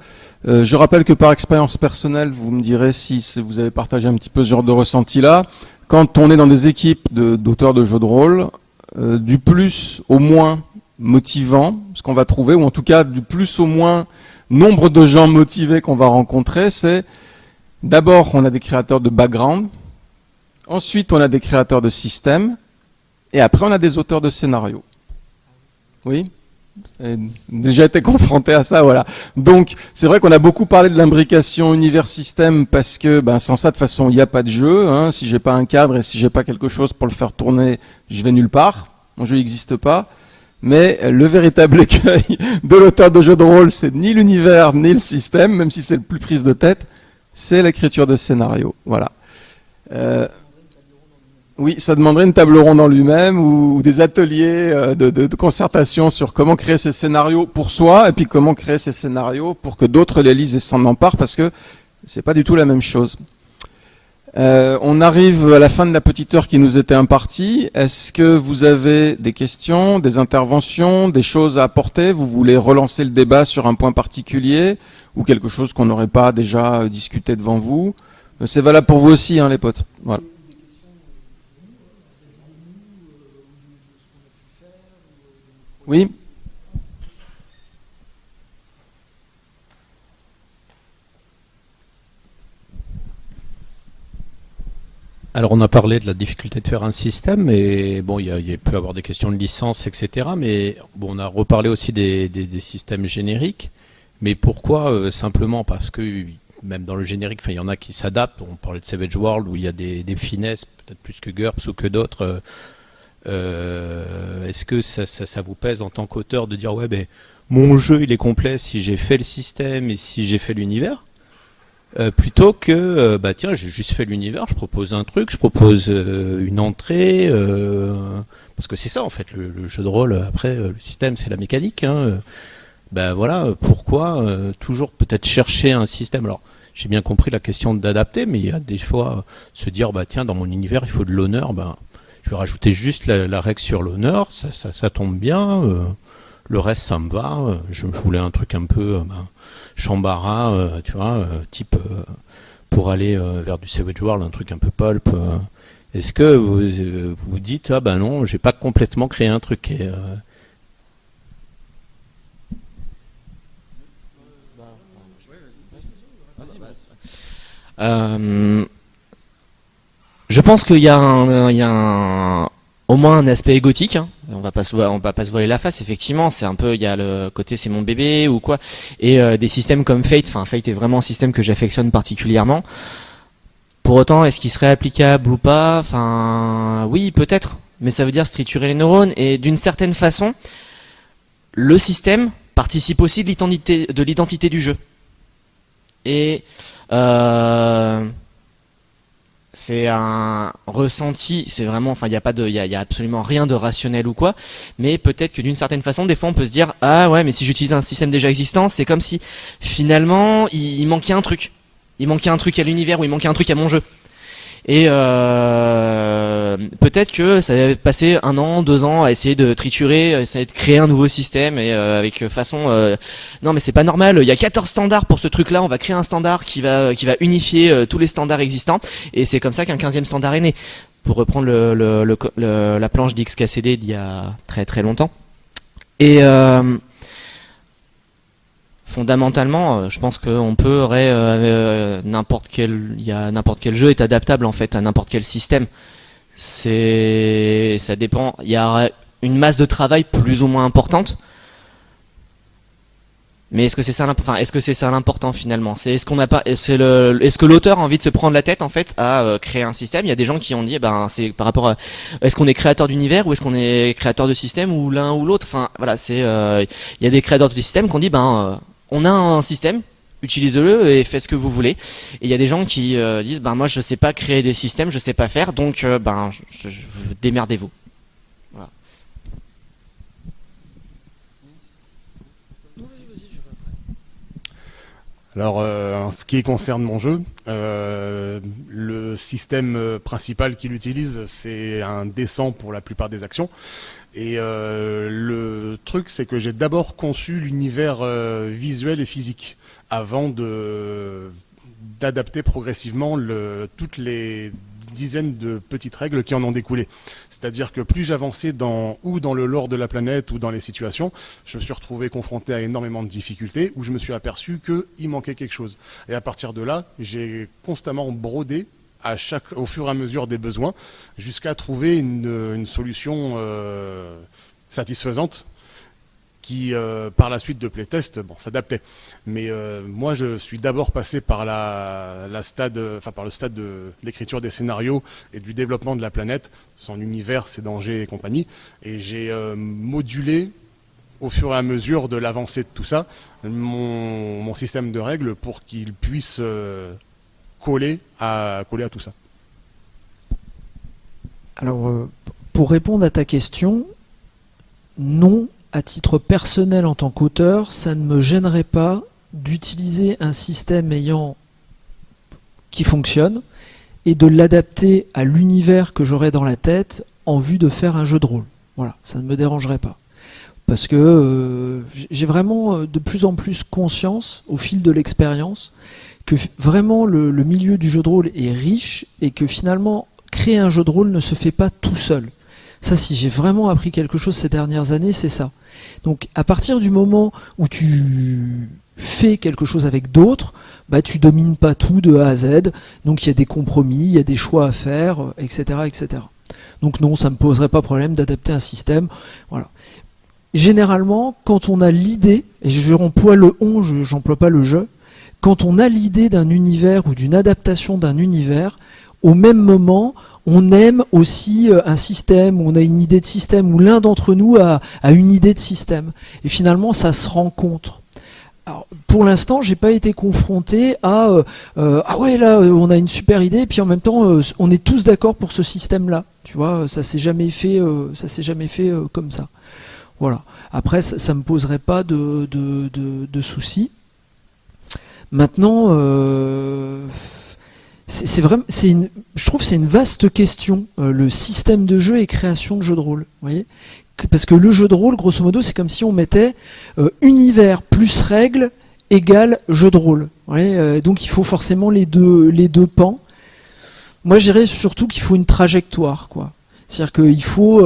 Euh, je rappelle que par expérience personnelle, vous me direz si vous avez partagé un petit peu ce genre de ressenti là. Quand on est dans des équipes d'auteurs de, jeux de rôle, euh, du plus au moins motivant, ce qu'on va trouver, ou en tout cas du plus au moins nombre de gens motivés qu'on va rencontrer, c'est d'abord on a des créateurs de background, ensuite on a des créateurs de systèmes, et après on a des auteurs de scénarios. Oui? Déjà été confronté à ça, voilà. Donc, c'est vrai qu'on a beaucoup parlé de l'imbrication univers-système parce que, ben, sans ça, de toute façon, il n'y a pas de jeu. Hein. Si j'ai pas un cadre et si j'ai pas quelque chose pour le faire tourner, je vais nulle part. Mon jeu n'existe pas. Mais le véritable (laughs) écueil de l'auteur de jeu de rôle, c'est ni l'univers ni le système, même si c'est le plus prise de tête, c'est l'écriture de scénario. Voilà. Euh, oui, ça demanderait une table ronde en lui-même ou, des ateliers euh, de, concertation sur comment créer ces scénarios pour soi et puis comment créer ces scénarios pour que d'autres les lisent et s'en emparent parce que c'est pas du tout la même chose. Euh, on arrive à la fin de la petite heure qui nous était impartie. Est-ce que vous avez des questions, des interventions, des choses à apporter? Vous voulez relancer le débat sur un point particulier ou quelque chose qu'on n'aurait pas déjà discuté devant vous? Euh, C'est valable pour vous aussi, hein, les potes. Voilà. Oui Alors on a parlé de la difficulté de faire un système, et bon, il, peut y avoir des questions de licence, etc. Mais on a reparlé aussi des, systèmes génériques. Mais pourquoi euh, Simplement? Parce que même dans le générique, il y en a qui s'adaptent. On parlait de Savage World où il y a des, finesses, peut-être plus que GURPS ou que d'autres. Euh, euh, est-ce que ça, vous pèse en tant qu'auteur de dire ouais ben mon jeu il est complet si j'ai fait le système et si j'ai fait l'univers? Euh, plutôt que euh, bah tiens j'ai juste fait l'univers je propose un truc je propose une entrée parce que c'est ça en fait le, jeu de rôle. Après le système c'est la mécanique ben voilà pourquoi toujours peut-être chercher un système? Alors j'ai bien compris la question d'adapter mais il y a des fois se dire bah tiens dans mon univers il faut de l'honneur ben je vais rajouter juste la, règle sur l'honneur, ça, tombe bien. Euh, le reste, ça me va. Euh, je, voulais un truc un peu euh, ben, chambara, tu vois, type pour aller vers du Savage World, un truc un peu pulp. Est-ce que vous vous dites ah ben non, j'ai pas complètement créé un truc et, je pense qu'il y a, un, au moins un aspect égotique. Hein. On va se, va pas se voiler la face. Effectivement, c'est un peu, il y a le côté c'est mon bébé ou quoi. Et euh, des systèmes comme Fate. Enfin, Fate est vraiment un système que j'affectionne particulièrement. Pour autant, est-ce qu'il serait applicable ou pas? Enfin, oui, peut-être. Mais ça veut dire stricturer les neurones. Et d'une certaine façon, le système participe aussi de l'identité du jeu. Et euh, c'est un ressenti, c'est vraiment, enfin, il n'y a pas de, il y a, absolument rien de rationnel ou quoi, mais peut-être que d'une certaine façon, des fois, on peut se dire, ah ouais, mais si j'utilise un système déjà existant, c'est comme si finalement, il, manquait un truc, il manquait un truc à l'univers ou il manquait un truc à mon jeu. Et euh, euh, peut-être que ça va passer un an, deux ans à essayer de triturer, essayer de créer un nouveau système et euh, avec façon euh, non mais c'est pas normal, il y a 14 standards pour ce truc-là, on va créer un standard qui va qui va unifier tous les standards existants et c'est comme ça qu'un 15e standard est né. Pour reprendre le, le, le, la planche d'XKCD d'il y a très très longtemps. Et fondamentalement, je pense qu'on peut n'importe quel, il y a n'importe quel jeu est adaptable en fait à n'importe quel système. C'est, ça dépend. Il y a une masse de travail plus ou moins importante. Mais est-ce que c'est ça, enfin, est-ce que c'est ça l'important finalement? C'est est-ce qu'on n'a pas, le, est-ce que l'auteur a envie de se prendre la tête en fait à euh, créer un système? Il y a des gens qui ont dit, ben, c'est par rapport à, est-ce qu'on est créateur d'univers ou est-ce qu'on est créateur de système ou l'un ou l'autre? Enfin, voilà, c'est, euh, il y a des créateurs de système qui ont dit, ben, euh, on a un système, utilisez-le et faites ce que vous voulez. Et il y a des gens qui euh, disent, ben moi je sais pas créer des systèmes, je sais pas faire, donc ben démerdez-vous. Alors, euh, en ce qui concerne mon jeu, le système principal qu'il utilise, c'est un descent pour la plupart des actions. Et euh, le truc, c'est que j'ai d'abord conçu l'univers euh, visuel et physique avant d'adapter progressivement toutes les dizaines de petites règles qui en ont découlé. C'est-à-dire que plus j'avançais dans ou dans le lore de la planète ou dans les situations, je me suis retrouvé confronté à énormément de difficultés où je me suis aperçu qu'il manquait quelque chose. Et à partir de là, j'ai constamment brodé au fur et à mesure des besoins, jusqu'à trouver une, solution euh, satisfaisante qui, euh, par la suite de playtest, bon, s'adaptait. Mais euh, moi, je suis d'abord passé par la, enfin par le stade de l'écriture des scénarios et du développement de la planète, son univers, ses dangers et compagnie, et j'ai modulé au fur et à mesure de l'avancée de tout ça, mon, mon, système de règles pour qu'il puisse coller à, coller à tout ça Alors, euh, pour répondre à ta question, non, à titre personnel en tant qu'auteur, ça ne me gênerait pas d'utiliser un système ayant qui fonctionne et de l'adapter à l'univers que j'aurais dans la tête en vue de faire un jeu de rôle. Voilà, ça ne me dérangerait pas. Parce que euh, j'ai vraiment euh, de plus en plus conscience, au fil de l'expérience, que vraiment le, milieu du jeu de rôle est riche et que finalement créer un jeu de rôle ne se fait pas tout seul. Ça, si j'ai vraiment appris quelque chose ces dernières années, c'est ça. Donc, à partir du moment où tu fais quelque chose avec d'autres, bah, tu domines pas tout de A à Z. Donc, il y a des compromis, il y a des choix à faire, etc., etc. Donc, non, ça me poserait pas problème d'adapter un système. Voilà. Généralement, quand on a l'idée, et je emploie le on, j'emploie pas le je, quand on a l'idée d'un univers ou d'une adaptation d'un univers, au même moment, on aime aussi euh, un système, on a une idée de système, ou l'un d'entre nous a, une idée de système. Et finalement, ça se rencontre. Pour l'instant, j'ai pas été confronté à euh, euh, ah ouais là on a une super idée et puis en même temps on est tous d'accord pour ce système-là. Tu vois, ça s'est jamais fait, ça s'est jamais fait comme ça. Voilà. Après, ça, ne me poserait pas de, de soucis. Maintenant, euh, je trouve c'est une vaste question, euh, le système de jeu et création de jeux de rôle. Voyez Parce que le jeu de rôle, grosso modo, c'est comme si on mettait euh, univers plus règles égale jeu de rôle. donc il faut forcément les deux, les deux pans. Moi, je dirais surtout qu'il faut une trajectoire, quoi. C'est-à-dire qu'il faut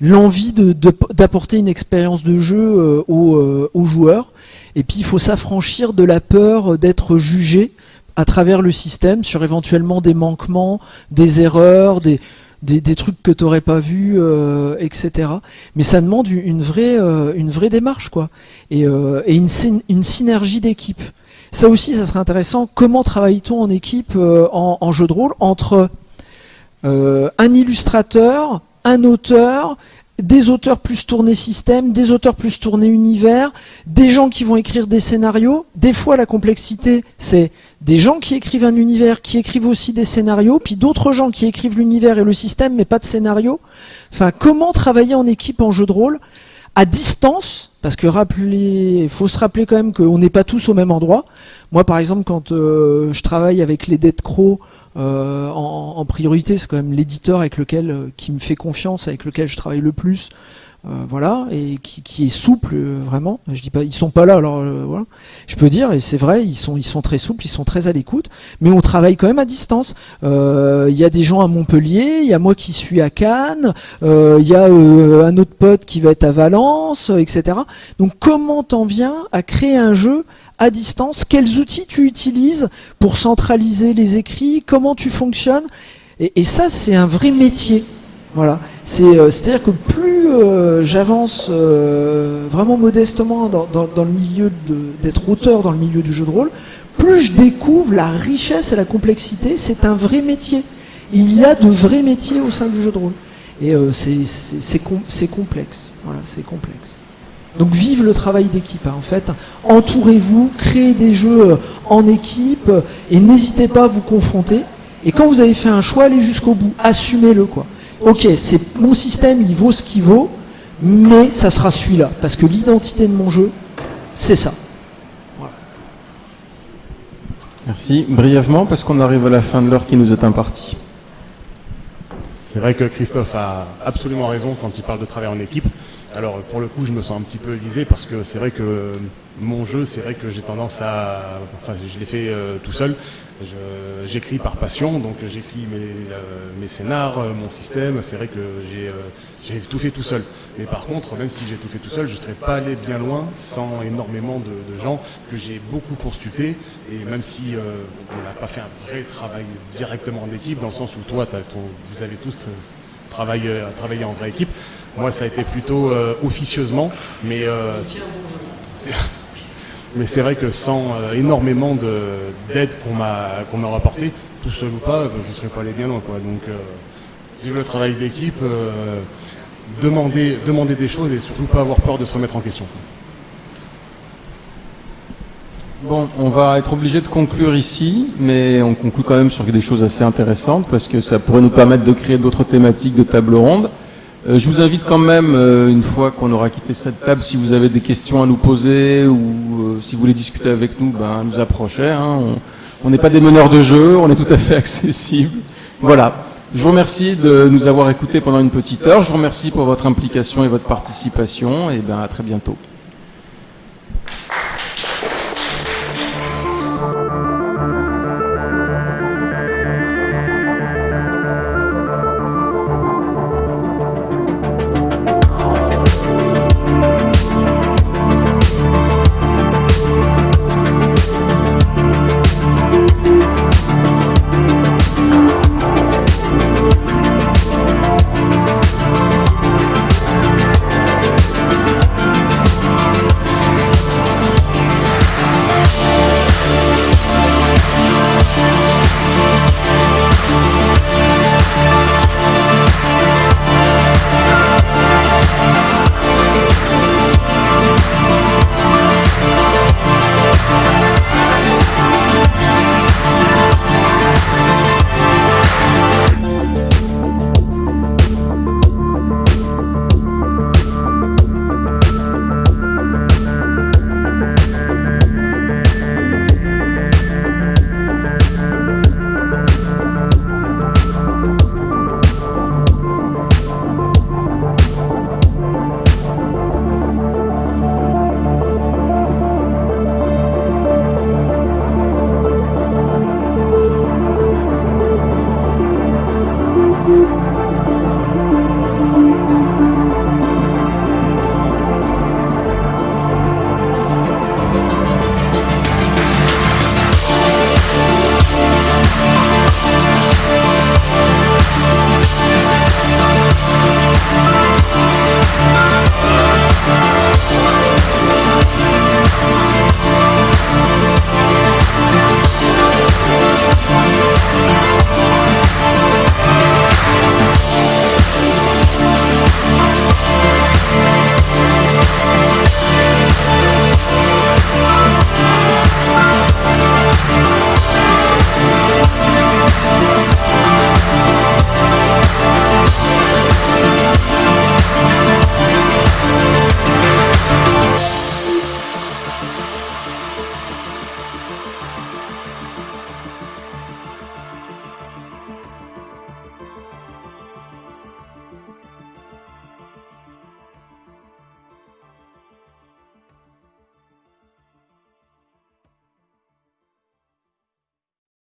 l'envie d'apporter une expérience de jeu aux, aux, joueurs et puis il faut s'affranchir de la peur d'être jugé à travers le système sur éventuellement des manquements, des erreurs, des, des, trucs que tu n'aurais pas vus, euh, etc. Mais ça demande une vraie, euh, une vraie démarche, quoi. Et, euh, une, une synergie d'équipe. Ça aussi, ça serait intéressant. Comment travaille-t-on en équipe en, en, jeu de rôle entre un illustrateur, un auteur des auteurs plus tournés système, des auteurs plus tournés univers, des gens qui vont écrire des scénarios. Des fois, la complexité, c'est des gens qui écrivent un univers, qui écrivent aussi des scénarios, puis d'autres gens qui écrivent l'univers et le système, mais pas de scénario. Enfin, comment travailler en équipe en jeu de rôle? À distance, parce que rappeler, faut se rappeler quand même qu'on n'est pas tous au même endroit. Moi, par exemple, quand euh, je travaille avec les Dead Crow, euh, en, priorité, c'est quand même l'éditeur avec lequel, euh, qui me fait confiance, avec lequel je travaille le plus. Euh, voilà, et qui, qui est souple euh, vraiment. Je dis pas, ils sont pas là, alors euh, voilà. Je peux dire, et c'est vrai, ils sont, ils sont très souples, ils sont très à l'écoute, mais on travaille quand même à distance. Il y a des gens à Montpellier, il y a moi qui suis à Cannes, il y a un autre pote qui va être à Valence, etc. Donc comment t'en viens à créer un jeu à distance? Quels outils tu utilises pour centraliser les écrits? Comment tu fonctionnes? Et, et ça, c'est un vrai métier. Voilà. Euh, c'est-à-dire que plus euh, j'avance euh, vraiment modestement dans, le milieu d'être auteur dans le milieu du jeu de rôle, plus je découvre la richesse et la complexité. C'est un vrai métier. Il y a de vrais métiers au sein du jeu de rôle. Et c'est com complexe. Voilà, c'est complexe. Donc vive le travail d'équipe, hein, en fait. Entourez-vous, créez des jeux en équipe et n'hésitez pas à vous confronter. Et quand vous avez fait un choix, allez jusqu'au bout. Assumez-le, quoi ok, c'est mon système, il vaut ce qu'il vaut, mais ça sera celui-là, parce que l'identité de mon jeu, c'est ça. Merci. Brièvement, parce qu'on arrive à la fin de l'heure qui nous est impartie. C'est vrai que Christophe a absolument raison quand il parle de travail en équipe. Alors pour le coup, je me sens un petit peu visé parce que c'est vrai que mon jeu, c'est vrai que j'ai tendance à, enfin, je l'ai fait euh, tout seul. J'écris par passion, donc j'écris mes, euh, mes scénars, euh, mon système. C'est vrai que j'ai tout fait tout seul. Mais par contre, même si j'ai tout fait tout seul, je ne serais pas allé bien loin sans énormément de, gens que j'ai beaucoup consultés. Et même si on n'a pas fait un vrai travail directement en équipe, dans le sens où toi, vous avez tous travaillé, travaillé en vraie équipe. Moi, ça a été plutôt euh, officieusement, mais euh, (laughs) mais c'est vrai que sans euh, énormément d'aide qu'on m'a qu'on tout seul ou pas, je ne serais pas allé bien loin. Quoi. Donc, vive le travail d'équipe, demander, demander des choses et surtout pas avoir peur de se remettre en question. Bon, on va être obligé de conclure ici, mais on conclut quand même sur des choses assez intéressantes parce que ça pourrait nous permettre de créer d'autres thématiques de table ronde. Euh, je vous invite quand même, euh, une fois qu'on aura quitté cette table, si vous avez des questions à nous poser ou euh, si vous voulez discuter avec nous, ben, nous approcher. Hein. On n'est pas des meneurs de jeu, on est tout à fait (laughs) accessible. Voilà. Je vous remercie de nous avoir écoutés pendant une petite heure. Je vous remercie pour votre implication et votre participation. Et ben, à très bientôt.